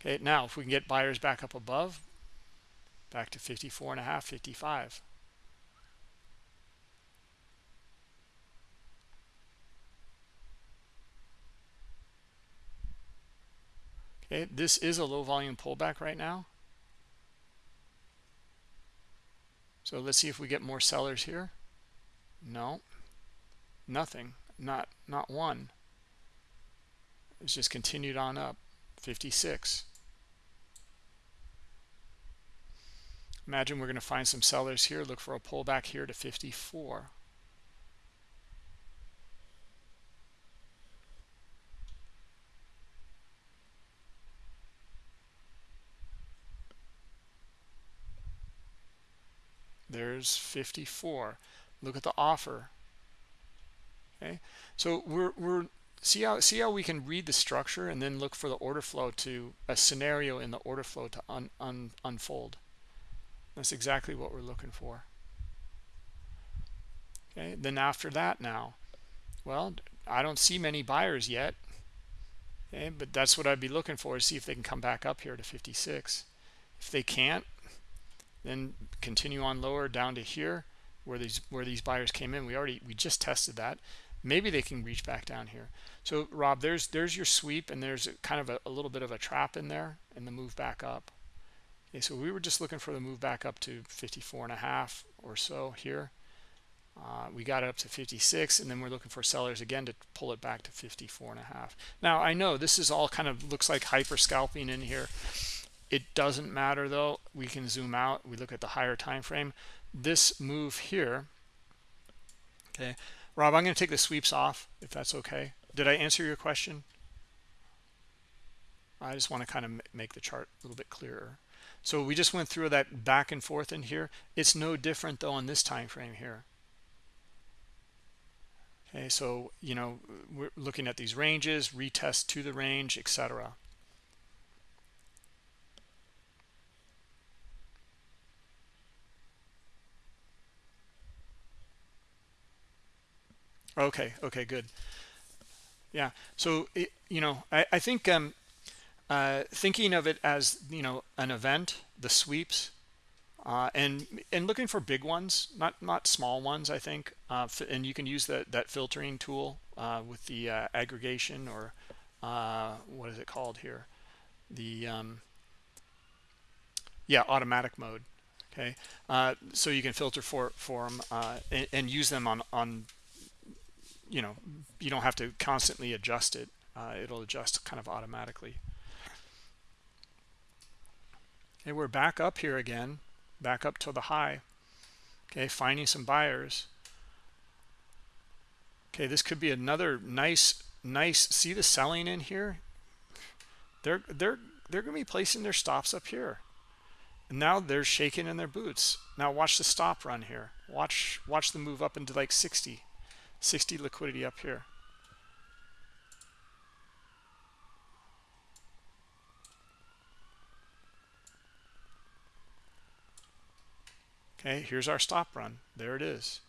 Okay now if we can get buyers back up above back to 54 and a half 55 okay this is a low volume pullback right now. So let's see if we get more sellers here. No. Nothing. Not not one it's just continued on up. 56 imagine we're going to find some sellers here. Look for a pullback here to 54 there's 54 look at the offer. Okay? So we're we're see how see how we can read the structure and then look for the order flow to a scenario in the order flow to un, un, unfold That's exactly what we're looking for. Okay, then after that now, well, I don't see many buyers yet. Okay, but that's what I'd be looking for to see if they can come back up here to 56. If they can't, then continue on lower down to here where these where these buyers came in. We already we just tested that. Maybe they can reach back down here. So Rob, there's there's your sweep and there's kind of a, a little bit of a trap in there and the move back up. Okay, so we were just looking for the move back up to 54 and a half or so here. Uh, we got it up to 56 and then we're looking for sellers again to pull it back to 54 and a half. Now I know this is all kind of looks like hyper scalping in here. It doesn't matter though. We can zoom out. We look at the higher time frame. This move here. Okay, Rob, I'm going to take the sweeps off if that's okay. Did I answer your question? I just want to kind of make the chart a little bit clearer. So we just went through that back and forth in here. It's no different though on this time frame here. Okay, so you know we're looking at these ranges, retest to the range, etc. Okay, okay, good. Yeah, so it, you know, I, I think um, uh, thinking of it as you know an event, the sweeps, uh, and and looking for big ones, not not small ones. I think, uh, and you can use that that filtering tool uh, with the uh, aggregation or uh, what is it called here, the um, yeah automatic mode. Okay, so you can filter for for them and, and use them on on you know you don't have to constantly adjust it. Uh, it'll adjust kind of automatically. Okay we're back up here again back up to the high. Okay finding some buyers. Okay this could be another nice nice see the selling in here? They're they're they're going to be placing their stops up here. And now they're shaking in their boots. Now watch the stop run here. Watch watch them move up into like 60 60 liquidity up here. Okay, here's our stop run. There it is.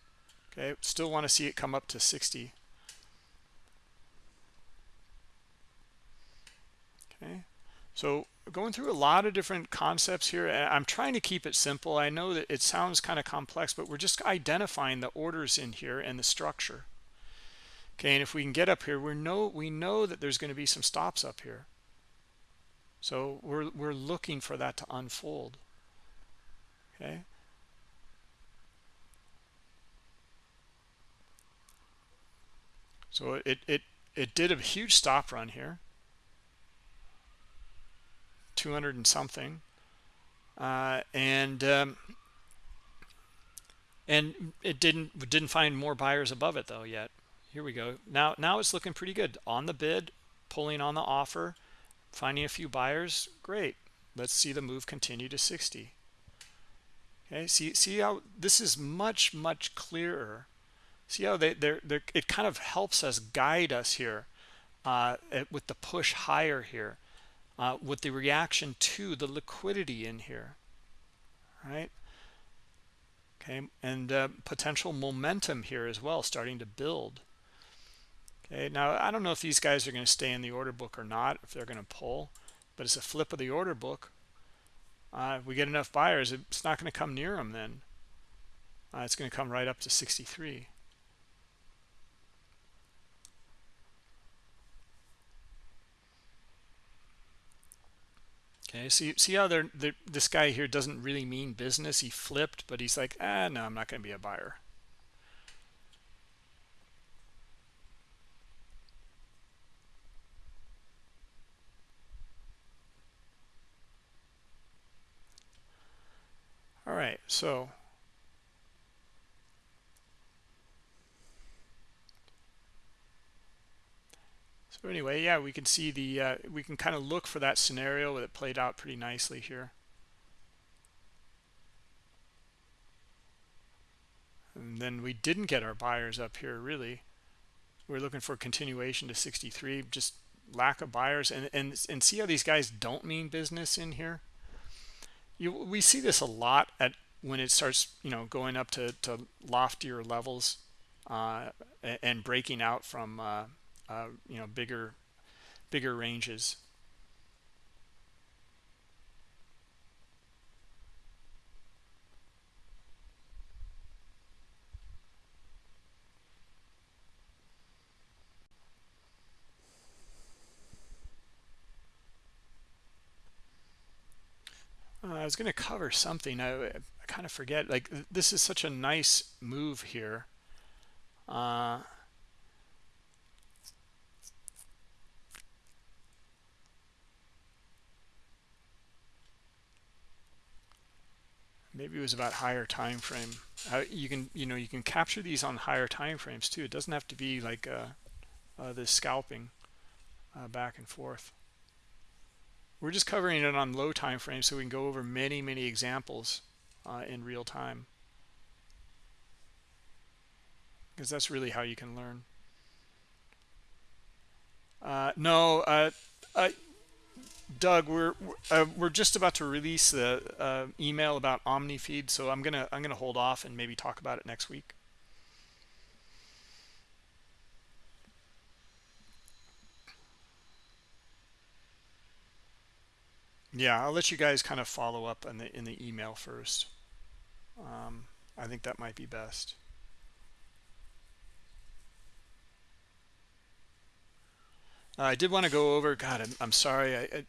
Okay, still want to see it come up to 60. Okay, so going through a lot of different concepts here. I'm trying to keep it simple. I know that it sounds kind of complex, but we're just identifying the orders in here and the structure. Okay, and if we can get up here, we know we know that there's going to be some stops up here. So we're we're looking for that to unfold. Okay. So it it it did a huge stop run here. 200 and something. Uh, and um, and it didn't didn't find more buyers above it though yet. Here we go. Now now it's looking pretty good. On the bid pulling on the offer finding a few buyers. Great. Let's see the move continue to 60 okay see see how this is much much clearer. See how they they're, they're it kind of helps us guide us here uh, with the push higher here uh, with the reaction to the liquidity in here, right? Okay, and uh, potential momentum here as well, starting to build. Okay, now I don't know if these guys are going to stay in the order book or not, if they're going to pull, but it's a flip of the order book. Uh, if we get enough buyers, it's not going to come near them then. Uh, it's going to come right up to 63. Okay, see, see how they're, they're, this guy here doesn't really mean business. He flipped, but he's like, ah, no, I'm not going to be a buyer. All right, so So anyway, yeah, we can see the, uh, we can kind of look for that scenario that played out pretty nicely here. And then we didn't get our buyers up here really. We're looking for continuation to 63, just lack of buyers. And, and, and see how these guys don't mean business in here? you we see this a lot at when it starts you know going up to, to loftier levels uh, and breaking out from uh, uh, you know bigger bigger ranges Uh, I was going to cover something. I, I kind of forget. Like this is such a nice move here. Uh, maybe it was about higher time frame. You can you know you can capture these on higher time frames too. It doesn't have to be like uh, uh, this scalping uh, back and forth. We're just covering it on low time frames so we can go over many, many examples uh, in real time. Because that's really how you can learn. Uh, no, uh Doug, we're uh, we're just about to release the uh, email about OmniFeed, so I'm gonna I'm gonna hold off and maybe talk about it next week. yeah i'll let you guys kind of follow up in the in the email first um, i think that might be best i did want to go over god i'm, I'm sorry I, I,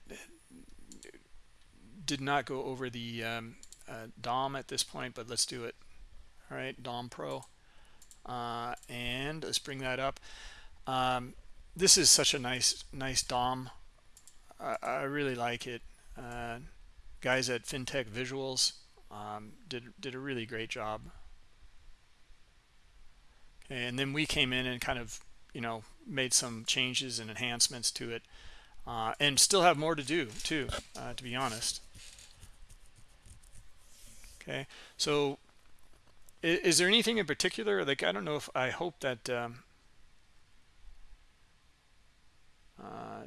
did not go over the um, uh, dom at this point but let's do it. All right dom pro. Uh, and let's bring that up. Um, this is such a nice nice dom. I, I really like it. Uh, guys at FinTech Visuals um, did did a really great job. And then we came in and kind of, you know, made some changes and enhancements to it, uh, and still have more to do too, uh, to be honest. Okay, so is, is, there anything in particular? Like I don't know if I hope that. Um, uh,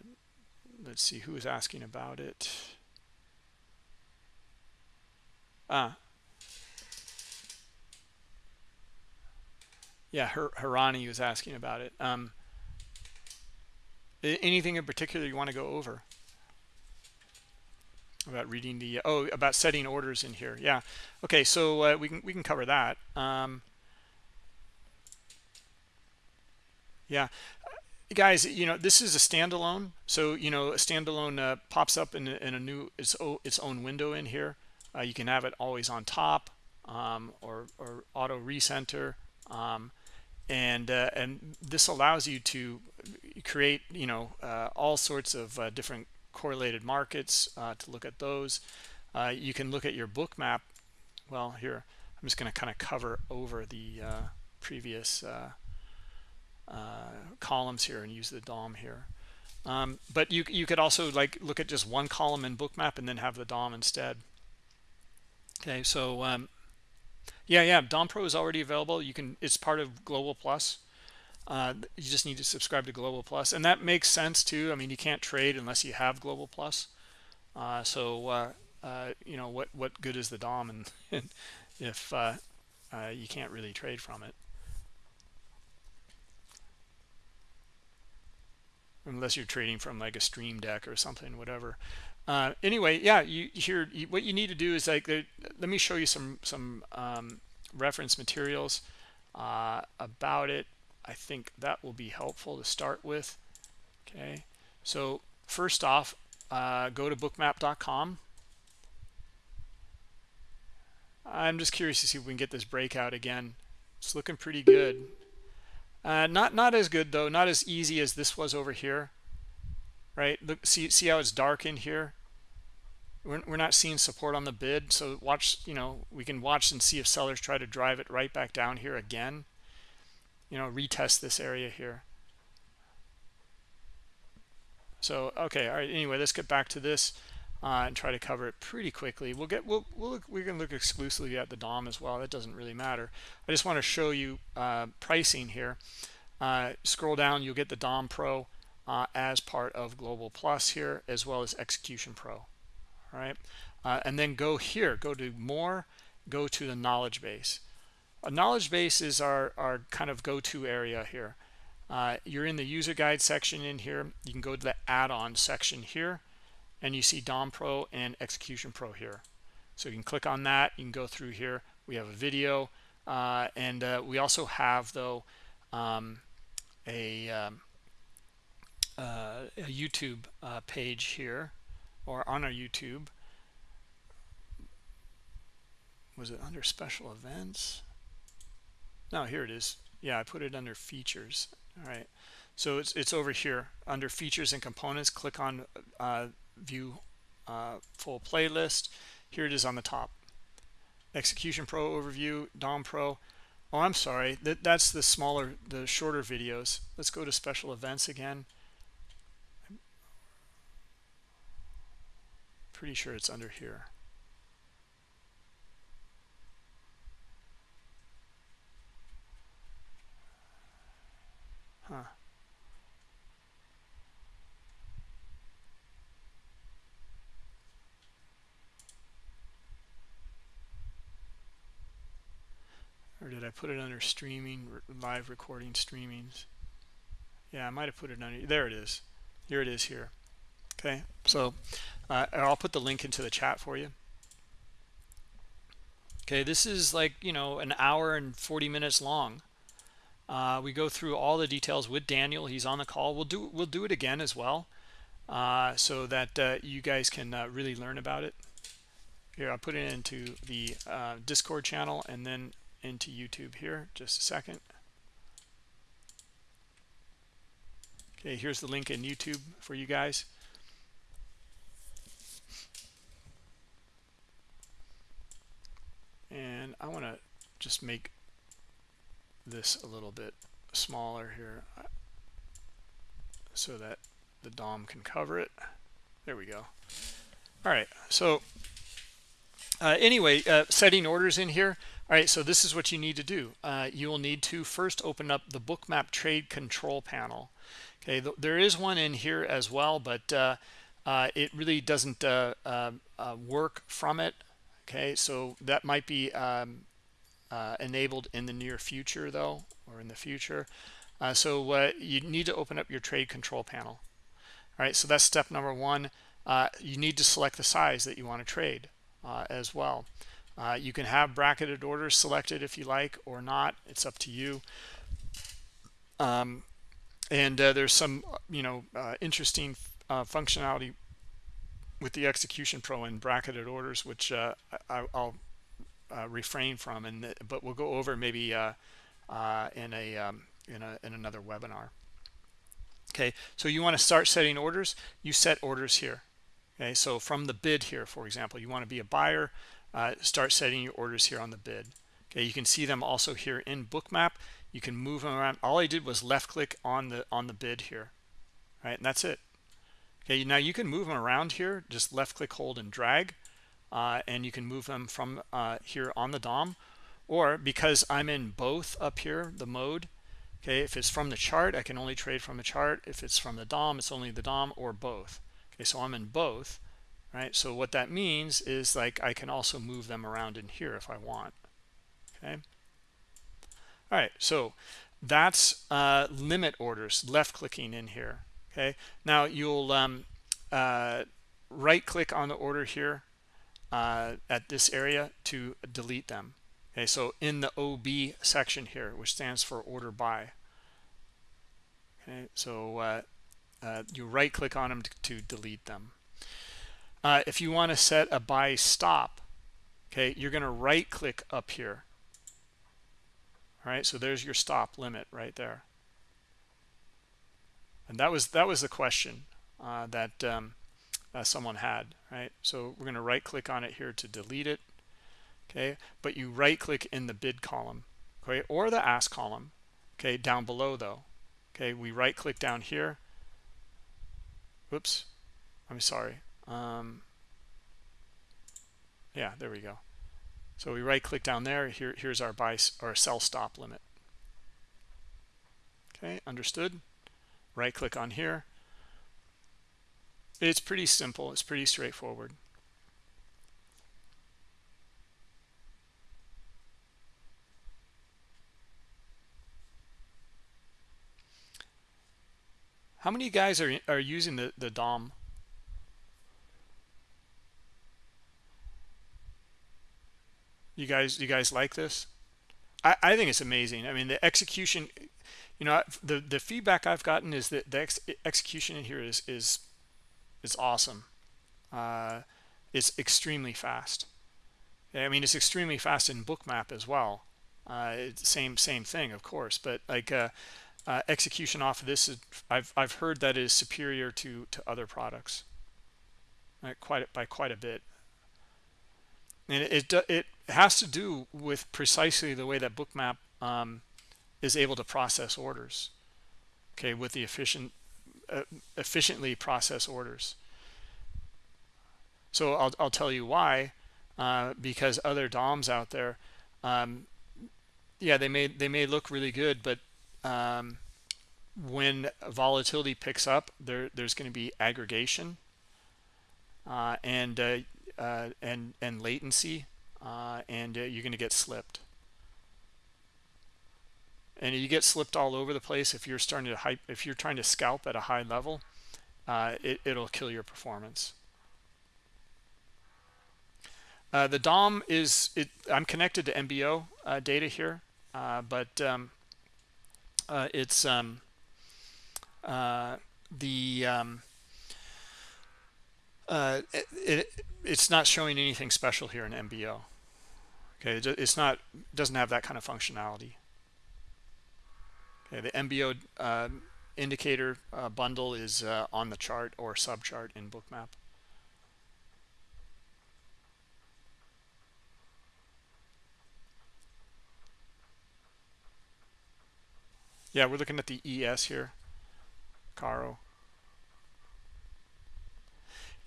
let's see who is asking about it. Ah. Yeah, Her Harani was asking about it. Um, anything in particular you want to go over? About reading the oh about setting orders in here. Yeah. Okay, so uh, we can we can cover that. Um, yeah guys you know this is a standalone so you know a standalone uh, pops up in a, in a new its, its own window in here uh, you can have it always on top um, or, or auto recenter. Um, and uh, and this allows you to create you know uh, all sorts of uh, different correlated markets uh, to look at those. Uh, you can look at your Bookmap well here I'm just going to kind of cover over the uh, previous columns here and use the DOM here. Um, but you you could also like look at just one column in Bookmap and then have the DOM instead. Okay so um, yeah yeah. Dom pro is already available. You can it's part of global plus. Uh, you just need to subscribe to global plus. And that makes sense too. I mean you can't trade unless you have global plus. Uh, so uh, uh you know what what good is the dom and if uh, uh, you can't really trade from it? Unless you're trading from like a stream deck or something whatever uh, anyway yeah you here you, what you need to do is like let me show you some some um, reference materials uh, about it. I think that will be helpful to start with. Okay. So first off uh, go to bookmap.com I'm just curious to see if we can get this breakout again. It's looking pretty good. Uh, not not as good though. Not as easy as this was over here right? Look see see how it's dark in here? We're, we're not seeing support on the bid so watch you know we can watch and see if sellers try to drive it right back down here again. You know retest this area here. So okay all right anyway let's get back to this uh, and try to cover it pretty quickly. We'll get we'll, we'll look, we're look exclusively at the dom as well that doesn't really matter. I just want to show you uh, pricing here. Uh, scroll down you'll get the dom pro uh, as part of global plus here as well as execution pro. All right? Uh, and then go here go to more go to the knowledge base. A knowledge base is our our kind of go-to area here. Uh, you're in the user guide section in here. You can go to the add-on section here and you see dom pro and execution pro here. So you can click on that. You can go through here. We have a video uh, and uh, we also have though um, a, um, uh, a YouTube uh, page here or on our YouTube. Was it under special events? No here it is. Yeah I put it under features. All right. So it's it's over here under features and components click on uh, view uh, full playlist. Here it is on the top. Execution pro overview dom pro. Oh i'm sorry. That that's the smaller the shorter videos. Let's go to special events again pretty sure it's under here. Huh. Or did I put it under streaming live recording streamings? Yeah I might have put it under there it is. Here it is here okay so uh, I'll put the link into the chat for you. Okay this is like you know an hour and 40 minutes long. Uh, we go through all the details with Daniel. He's on the call. We'll do we'll do it again as well uh, so that uh, you guys can uh, really learn about it. Here I'll put it into the uh, discord channel and then into YouTube here. Just a second. Okay here's the link in YouTube for you guys and I want to just make this a little bit smaller here uh, so that the DOM can cover it. There we go. All right so uh, anyway uh, setting orders in here. All right so this is what you need to do. Uh, you will need to first open up the bookmap trade control panel. Okay th there is one in here as well but uh, uh, it really doesn't work from it okay so that might be um, uh, enabled in the near future though or in the future so you need to open up your trade control panel all right so that's step number one you need to select the size that you want to trade as well uh, you can have bracketed orders selected if you like or not. It's up to you. Um, and uh, there's some, you know, uh, interesting uh, functionality with the Execution Pro and bracketed orders, which uh, I, will uh, refrain from. And but we'll go over maybe in a um, in a in another webinar. Okay, so you want to start setting orders. You set orders here. Okay, so from the bid here, for example, you want to be a buyer uh, start setting your orders here on the bid okay you can see them also here in bookmap you can move them around all i did was left click on the on the bid here right and that's it okay now you can move them around here. Just left click hold and drag uh, and you can move them from uh, here on the dom or because i'm in both up here the mode okay if it's from the chart i can only trade from the chart. If it's from the dom it's only the dom or both. Okay so i'm in both right? So what that means is like I can also move them around in here if I want okay? All right so that's uh, limit orders left clicking in here okay? Now you'll um, uh, right click on the order here uh, at this area to delete them okay? So in the OB section here which stands for order by okay? So uh, uh, you right click on them to, to delete them. Uh, if you want to set a buy stop okay you're going to right click up here. All right? So there's your stop limit right there and that was that was the question uh, that um, uh, someone had right? So we're going to right click on it here to delete it okay? But you right click in the bid column okay or the ask column okay down below though okay? We right click down here. Whoops I'm sorry um, yeah there we go. So we right click down there here here's our buy or sell stop limit. Okay understood right click on here it's pretty simple it's pretty straightforward How many guys are are using the the DOM? You guys, you guys like this? I I think it's amazing. I mean, the execution you know, the the feedback I've gotten is that the ex execution in here is is is awesome. Uh, it's extremely fast. I mean, it's extremely fast in Bookmap as well. Uh, same same thing, of course, but like uh, uh, execution off of this, is, I've I've heard that is superior to to other products, right? quite by quite a bit and it, it, it has to do with precisely the way that bookmap um, is able to process orders okay with the efficient uh, efficiently process orders so I'll, I'll tell you why uh, because other DOMs out there um, yeah they may they may look really good but um, when volatility picks up there there's going to be aggregation uh, and uh, uh, and and latency, uh, and you're going to get slipped. And you get slipped all over the place if you're starting to hype. If you're trying to scalp at a high level, uh, it, it'll kill your performance. Uh, the DOM is it. I'm connected to MBO uh, data here, but um, it's um, the um, uh, it, it, it's not showing anything special here in MBO. Okay, it's not doesn't have that kind of functionality. Okay, the MBO uh, indicator uh, bundle is uh, on the chart or subchart in Bookmap. Yeah, we're looking at the ES here, Caro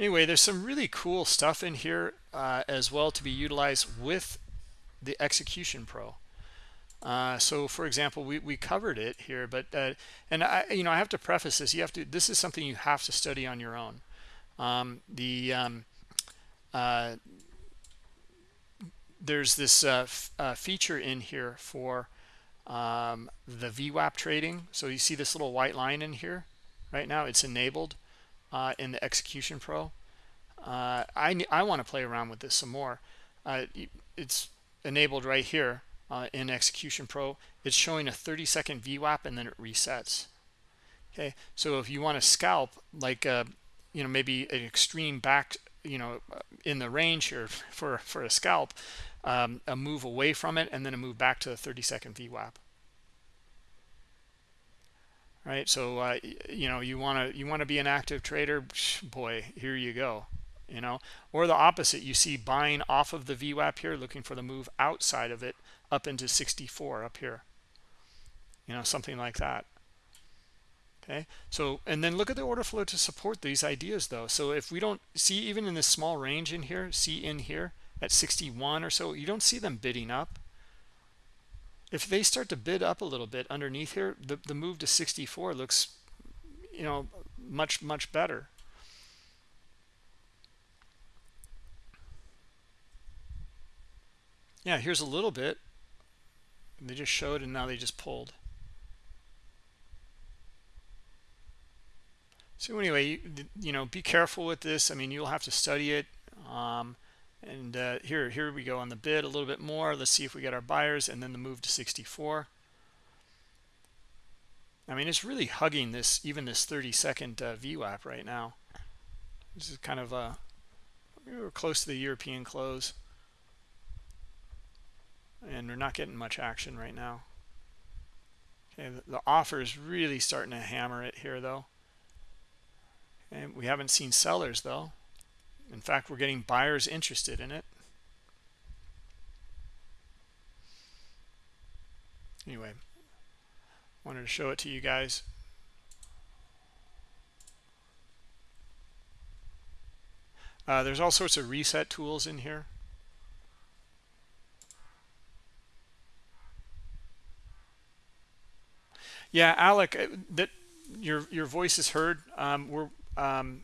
anyway there's some really cool stuff in here uh, as well to be utilized with the execution pro uh, so for example we, we covered it here but uh, and I you know I have to preface this. You have to this is something you have to study on your own. Um, the um, uh, there's this uh, uh, feature in here for um, the VWAP trading. So you see this little white line in here? Right now it's enabled uh, in the execution pro. I, I want to play around with this some more. It's enabled right here uh, in execution pro it's showing a 30 second VWAP and then it resets. Okay so if you want to scalp like uh, you know maybe an extreme back you know in the range here for for a scalp um, a move away from it and then a move back to the 30 second VWAP right so uh, you know you want to you want to be an active trader boy here you go you know? Or the opposite you see buying off of the VWAP here looking for the move outside of it up into 64 up here. You know something like that. Okay? So and then look at the order flow to support these ideas though. So if we don't see even in this small range in here see in here at 61 or so you don't see them bidding up. If they start to bid up a little bit underneath here the, the move to 64 looks you know much much better. Yeah here's a little bit they just showed and now they just pulled. So anyway you, you know be careful with this. I mean you'll have to study it um, and uh, here here we go on the bid a little bit more. Let's see if we get our buyers and then the move to 64 I mean it's really hugging this even this 30 second uh, VWAP right now. This is kind of uh we're close to the European close and we're not getting much action right now okay the, offer is really starting to hammer it here though and we haven't seen sellers though in fact, we're getting buyers interested in it. Anyway, wanted to show it to you guys. Uh, there's all sorts of reset tools in here. Yeah, Alec, uh, that your your voice is heard. Um, we're um,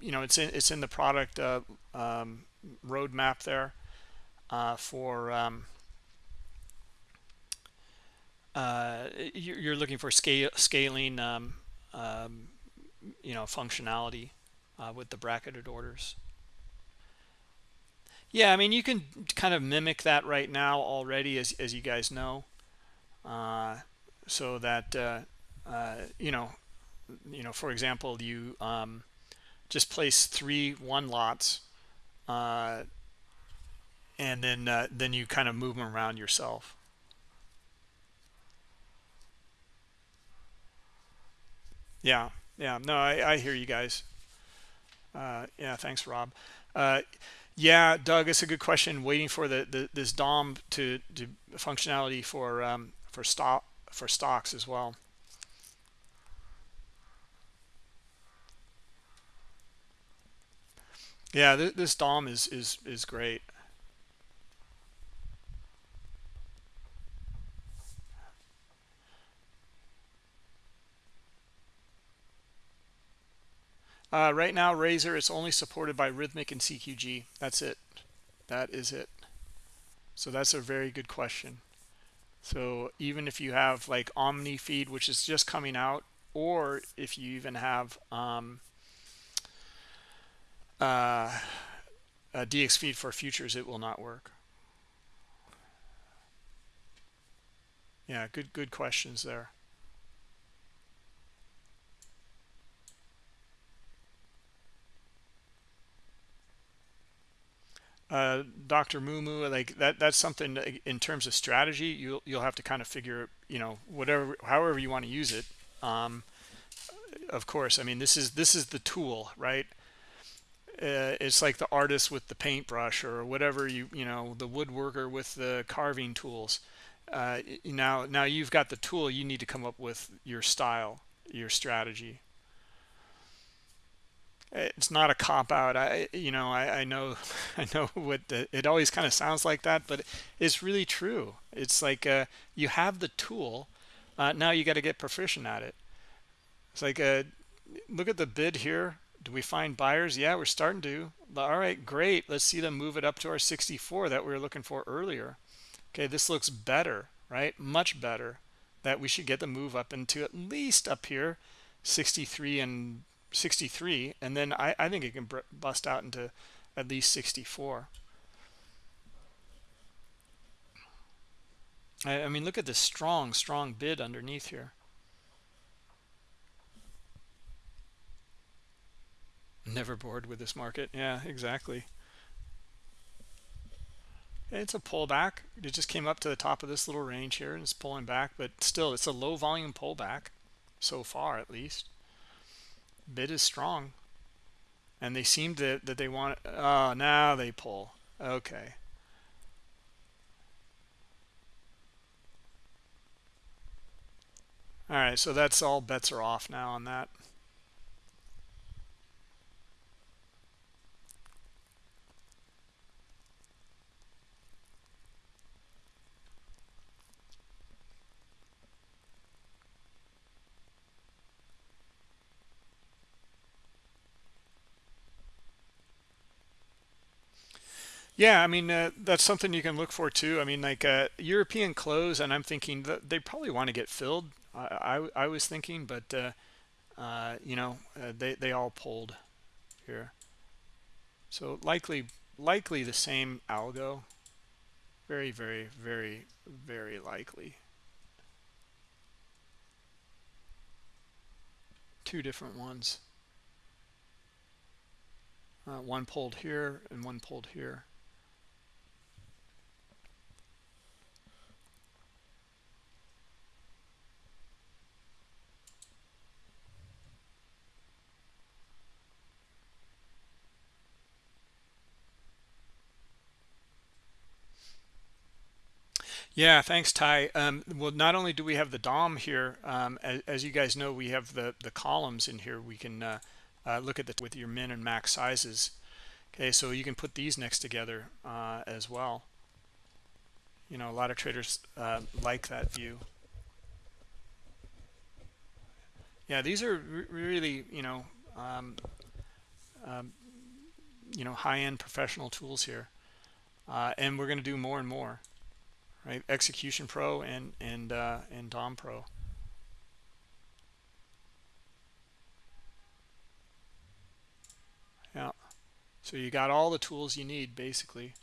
you know it's in it's in the product uh, um, roadmap there uh, for um, uh, you're looking for scale scaling um, um, you know functionality uh, with the bracketed orders yeah i mean you can kind of mimic that right now already as, as you guys know uh, so that uh, uh, you know you know for example you um, just place three one lots uh, and then then you kind of move them around yourself. Yeah yeah no i, I hear you guys. Uh, yeah thanks rob. Uh, yeah doug it's a good question. Waiting for the, the this dom to do functionality for um, for stock for stocks as well yeah th this dom is is is great Uh, right now, Razor is only supported by Rithmic and CQG. That's it. That is it. So that's a very good question. So even if you have like Omni feed, which is just coming out, or if you even have um, uh, a DX feed for futures, it will not work. Yeah, good good questions there. Uh, Dr. Mumu, like that, that's something in terms of strategy, you'll, you'll have to kind of figure, you know, whatever, however you want to use it. Um, of course, I mean, this is, this is the tool, right? Uh, it's like the artist with the paintbrush or whatever you, you know, the woodworker with the carving tools. Uh, now, now you've got the tool, you need to come up with your style, your strategy it's not a cop out. I you know i, I know i know what the, it always kind of sounds like that but it's really true. It's like uh, you have the tool uh, now you got to get proficient at it. It's like uh, look at the bid here. Do we find buyers? Yeah we're starting to. All right great. Let's see them move it up to our 64 that we were looking for earlier. Okay this looks better right? Much better. That we should get the move up into at least up here 63 and 63 and then I, I think it can bust out into at least 64 I, I mean look at this strong strong bid underneath here. Never bored with this market. Yeah exactly. It's a pullback. It just came up to the top of this little range here and it's pulling back but still it's a low volume pullback so far at least bid is strong. And they seem to that they want oh now they pull. Okay. All right so that's all bets are off now on that Yeah, I mean uh, that's something you can look for too. I mean, like uh, European close, and I'm thinking that they probably want to get filled. I I, I was thinking, but uh, uh, you know uh, they they all pulled here, so likely likely the same algo. Very very very very likely. Two different ones. Uh, one pulled here and one pulled here. Yeah, thanks, Ty. Um, well, not only do we have the DOM here, um, as, as, you guys know, we have the, the columns in here. We can uh, uh, look at the with your min and max sizes. Okay, so you can put these next together uh, as well. You know, a lot of traders uh, like that view. Yeah, these are really, you know, um, um, you know, high-end professional tools here. Uh, and we're going to do more and more right? Execution Pro and and uh, and DOM Pro. Yeah, so you got all the tools you need basically.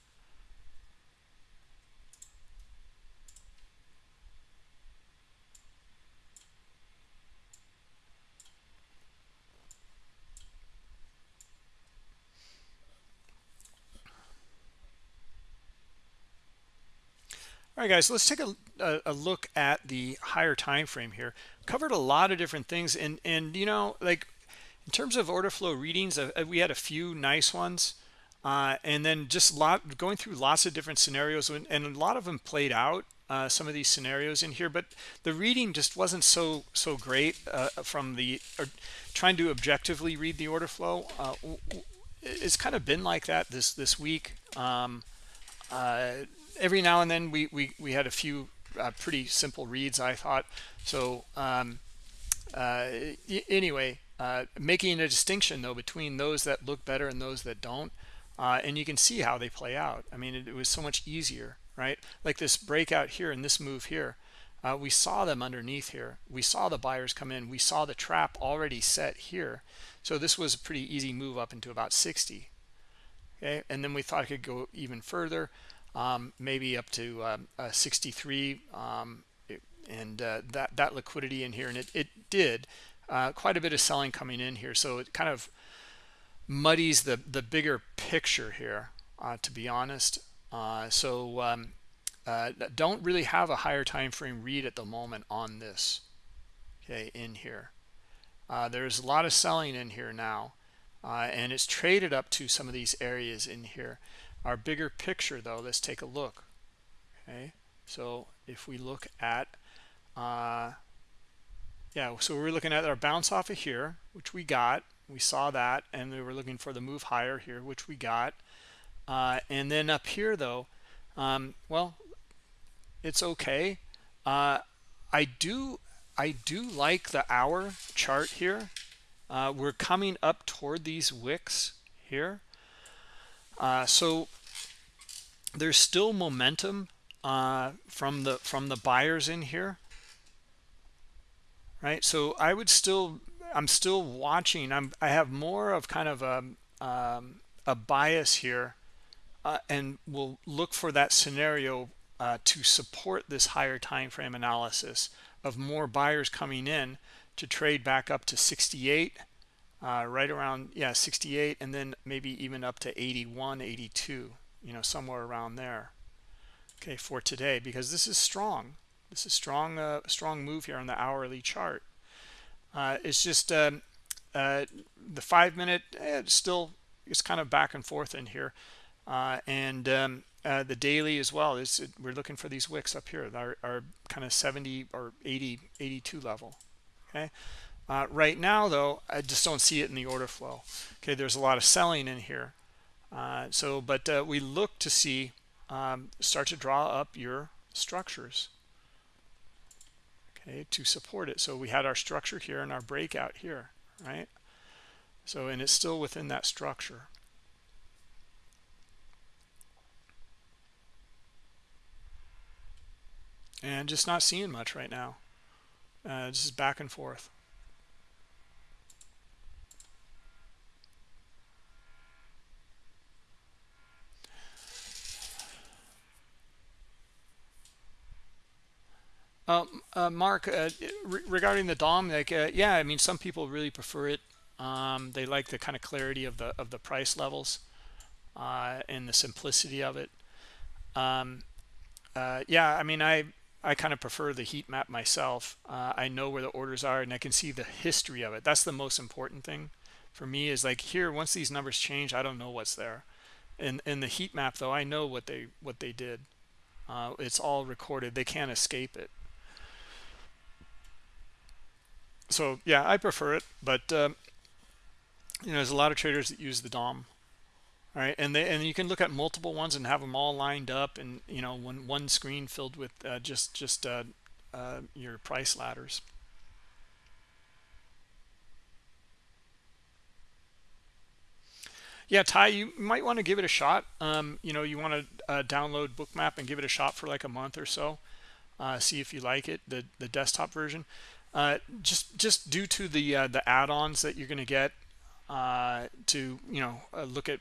All right guys let's take a, a, a, look at the higher time frame here. Covered a lot of different things and and you know like in terms of order flow readings uh, uh, we had a few nice ones uh, and then just lot going through lots of different scenarios and, a lot of them played out uh, some of these scenarios in here but the reading just wasn't so so great uh, from the trying to objectively read the order flow uh, it's kind of been like that this this week. Um, every now and then we we, we had a few uh, pretty simple reads i thought. So um, uh, anyway uh, making a distinction though between those that look better and those that don't uh, and you can see how they play out. I mean it, it, was so much easier right? Like this breakout here and this move here uh, we saw them underneath here. We saw the buyers come in. We saw the trap already set here. So this was a pretty easy move up into about 60 okay? And then we thought it could go even further um, maybe up to um, uh, 63 um, and uh, that that liquidity in here and it, it did uh, quite a bit of selling coming in here. So it kind of muddies the the bigger picture here uh, to be honest. Uh, so um, uh, don't really have a higher time frame read at the moment on this okay in here. There's a lot of selling in here now and it's traded up to some of these areas in here our bigger picture though let's take a look okay? So if we look at uh yeah so we're looking at our bounce off of here which we got. We saw that and we were looking for the move higher here which we got. Uh, and then up here though um, well it's okay. Uh, I do I do like the hour chart here. Uh, we're coming up toward these wicks here uh, so there's still momentum uh, from the from the buyers in here, right? So I would still I'm still watching. I'm I have more of kind of a um, a bias here, uh, and we'll look for that scenario uh, to support this higher time frame analysis of more buyers coming in to trade back up to 68 uh, right around yeah 68 and then maybe even up to 81 82 you know somewhere around there. Okay for today because this is strong. This is strong uh, strong move here on the hourly chart. Uh, it's just um, uh, the five minute eh, still it's kind of back and forth in here. Uh, and um, uh, the daily as well is we're looking for these wicks up here our, our kind of 70 or 80 82 level. Okay uh, right now, though, I just don't see it in the order flow. Okay, there's a lot of selling in here. Uh, so, but uh, we look to see um, start to draw up your structures. Okay, to support it. So we had our structure here and our breakout here, right? So, and it's still within that structure. And just not seeing much right now. Uh, just back and forth. Um, uh, Mark, uh, re regarding the DOM, like, uh, yeah, I mean, some people really prefer it. Um, they like the kind of clarity of the of the price levels uh, and the simplicity of it. Um, uh, yeah, I mean, I I kind of prefer the heat map myself. Uh, I know where the orders are, and I can see the history of it. That's the most important thing for me. Is like here, once these numbers change, I don't know what's there. In in the heat map, though, I know what they what they did. it's all recorded. They can't escape it so yeah i prefer it but um, you know there's a lot of traders that use the dom all right? And they and you can look at multiple ones and have them all lined up and you know one one screen filled with uh, just just uh, uh, your price ladders. Yeah ty you might want to give it a shot. Um, you know you want to uh, download bookmap and give it a shot for like a month or so. Uh, see if you like it the the desktop version uh, just just due to the uh, the add-ons that you're going to get uh, to you know uh, look at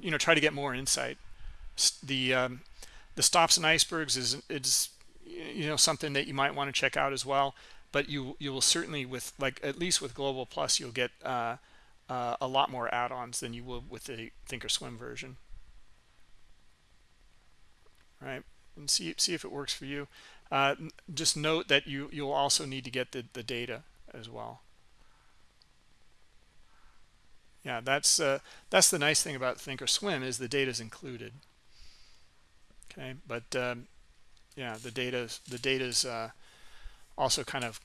you know try to get more insight. The um, the stops and icebergs is is you know something that you might want to check out as well but you you will certainly with like at least with global plus you'll get uh, uh, a lot more add-ons than you will with the thinkorswim version. Right and see see if it works for you uh, just note that you you'll also need to get the the data as well. Yeah that's uh, that's the nice thing about thinkorswim is the data is included. Okay but um, yeah the data the data is uh, also kind of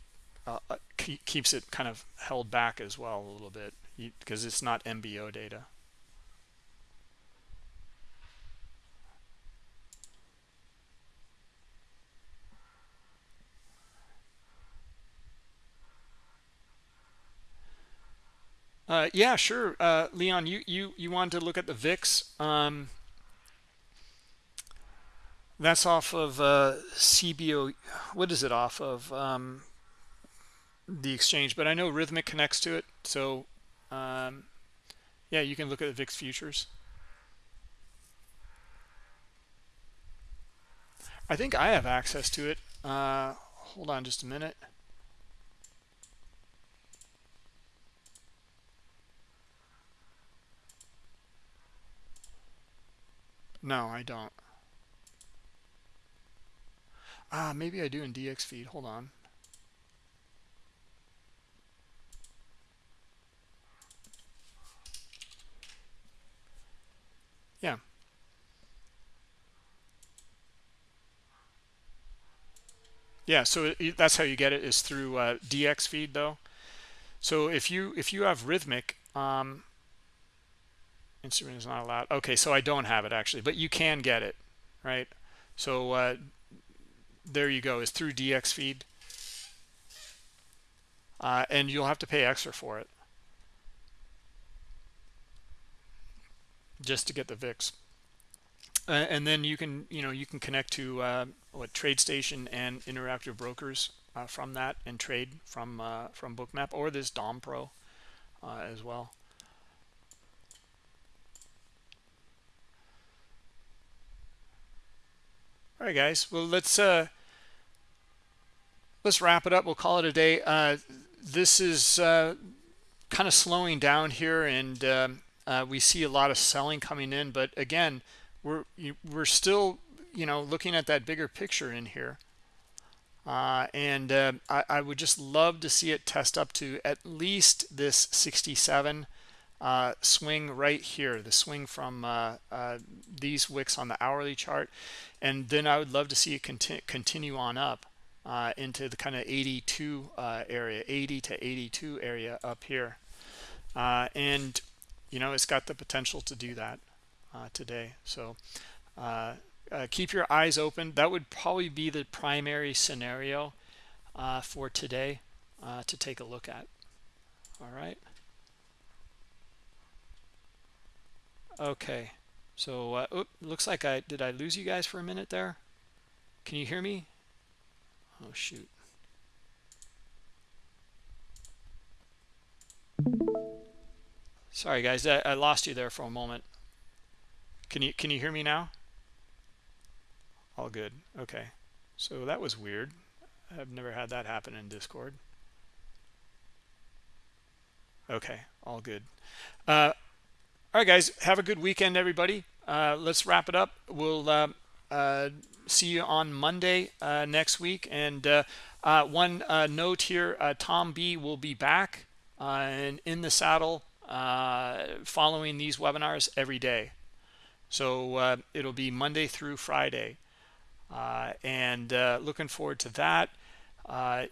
uh, uh keeps it kind of held back as well a little bit because it's not MBO data Uh, yeah, sure. Uh, Leon, you, you, you wanted to look at the VIX. Um, that's off of uh, CBO. What is it off of? Um, the exchange, but I know Rithmic connects to it. So, um, yeah, you can look at the VIX futures. I think I have access to it. Uh, hold on just a minute. No, I don't. Ah, maybe I do in DXFeed. Hold on. Yeah. Yeah, so it, that's how you get it is through uh, DXFeed though. So if you if you have Rithmic, um, Instagram is not allowed. Okay, so I don't have it actually, but you can get it, right? So uh, there you go. Is through DXFeed, uh, and you'll have to pay extra for it just to get the VIX. Uh, and then you can, you know, you can connect to uh, what TradeStation and Interactive Brokers uh, from that, and trade from uh, from Bookmap or this Dom Pro uh, as well. All right, guys. Well, let's uh, let's wrap it up. We'll call it a day. Uh, this is uh, kind of slowing down here, and um, uh, we see a lot of selling coming in. But again, we're we're still you know looking at that bigger picture in here. Uh, and uh, I, I, would just love to see it test up to at least this 67 uh, swing right here, the swing from uh, uh, these wicks on the hourly chart. And then I would love to see it conti continue on up uh, into the kind of 82 uh, area, 80 to 82 area up here. Uh, and, you know, it's got the potential to do that today. So keep your eyes open. That would probably be the primary scenario for today to take a look at. All right. Okay. So, uh, oops, looks like I, did I lose you guys for a minute there? Can you hear me? Oh, shoot. Sorry, guys, I, I lost you there for a moment. Can you, can you hear me now? All good. Okay. So that was weird. I've never had that happen in Discord. Okay, all good. Uh, all right guys have a good weekend everybody. Uh, let's wrap it up. We'll uh, uh, see you on monday uh, next week. And uh, uh, one note here tom b will be back and in the saddle following these webinars every day. So it'll be monday through friday. And looking forward to that.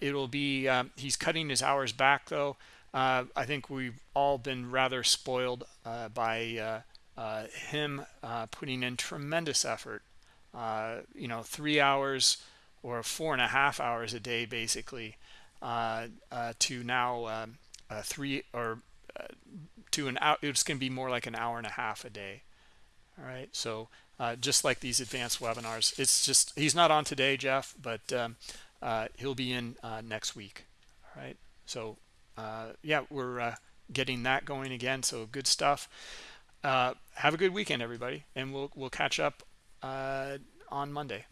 It'll be um, he's cutting his hours back though uh, I think we've all been rather spoiled uh, by uh, uh him uh, putting in tremendous effort. Uh, you know, three hours or four and a half hours a day, basically, to now um, three or to an hour. It's going to be more like an hour and a half a day. All right, so just like these advanced webinars, it's just he's not on today, Jeff, but um, he'll be in next week. All right, so yeah, we're uh, getting that going again. So good stuff. uh, have a good weekend everybody and we'll we'll catch up uh, on monday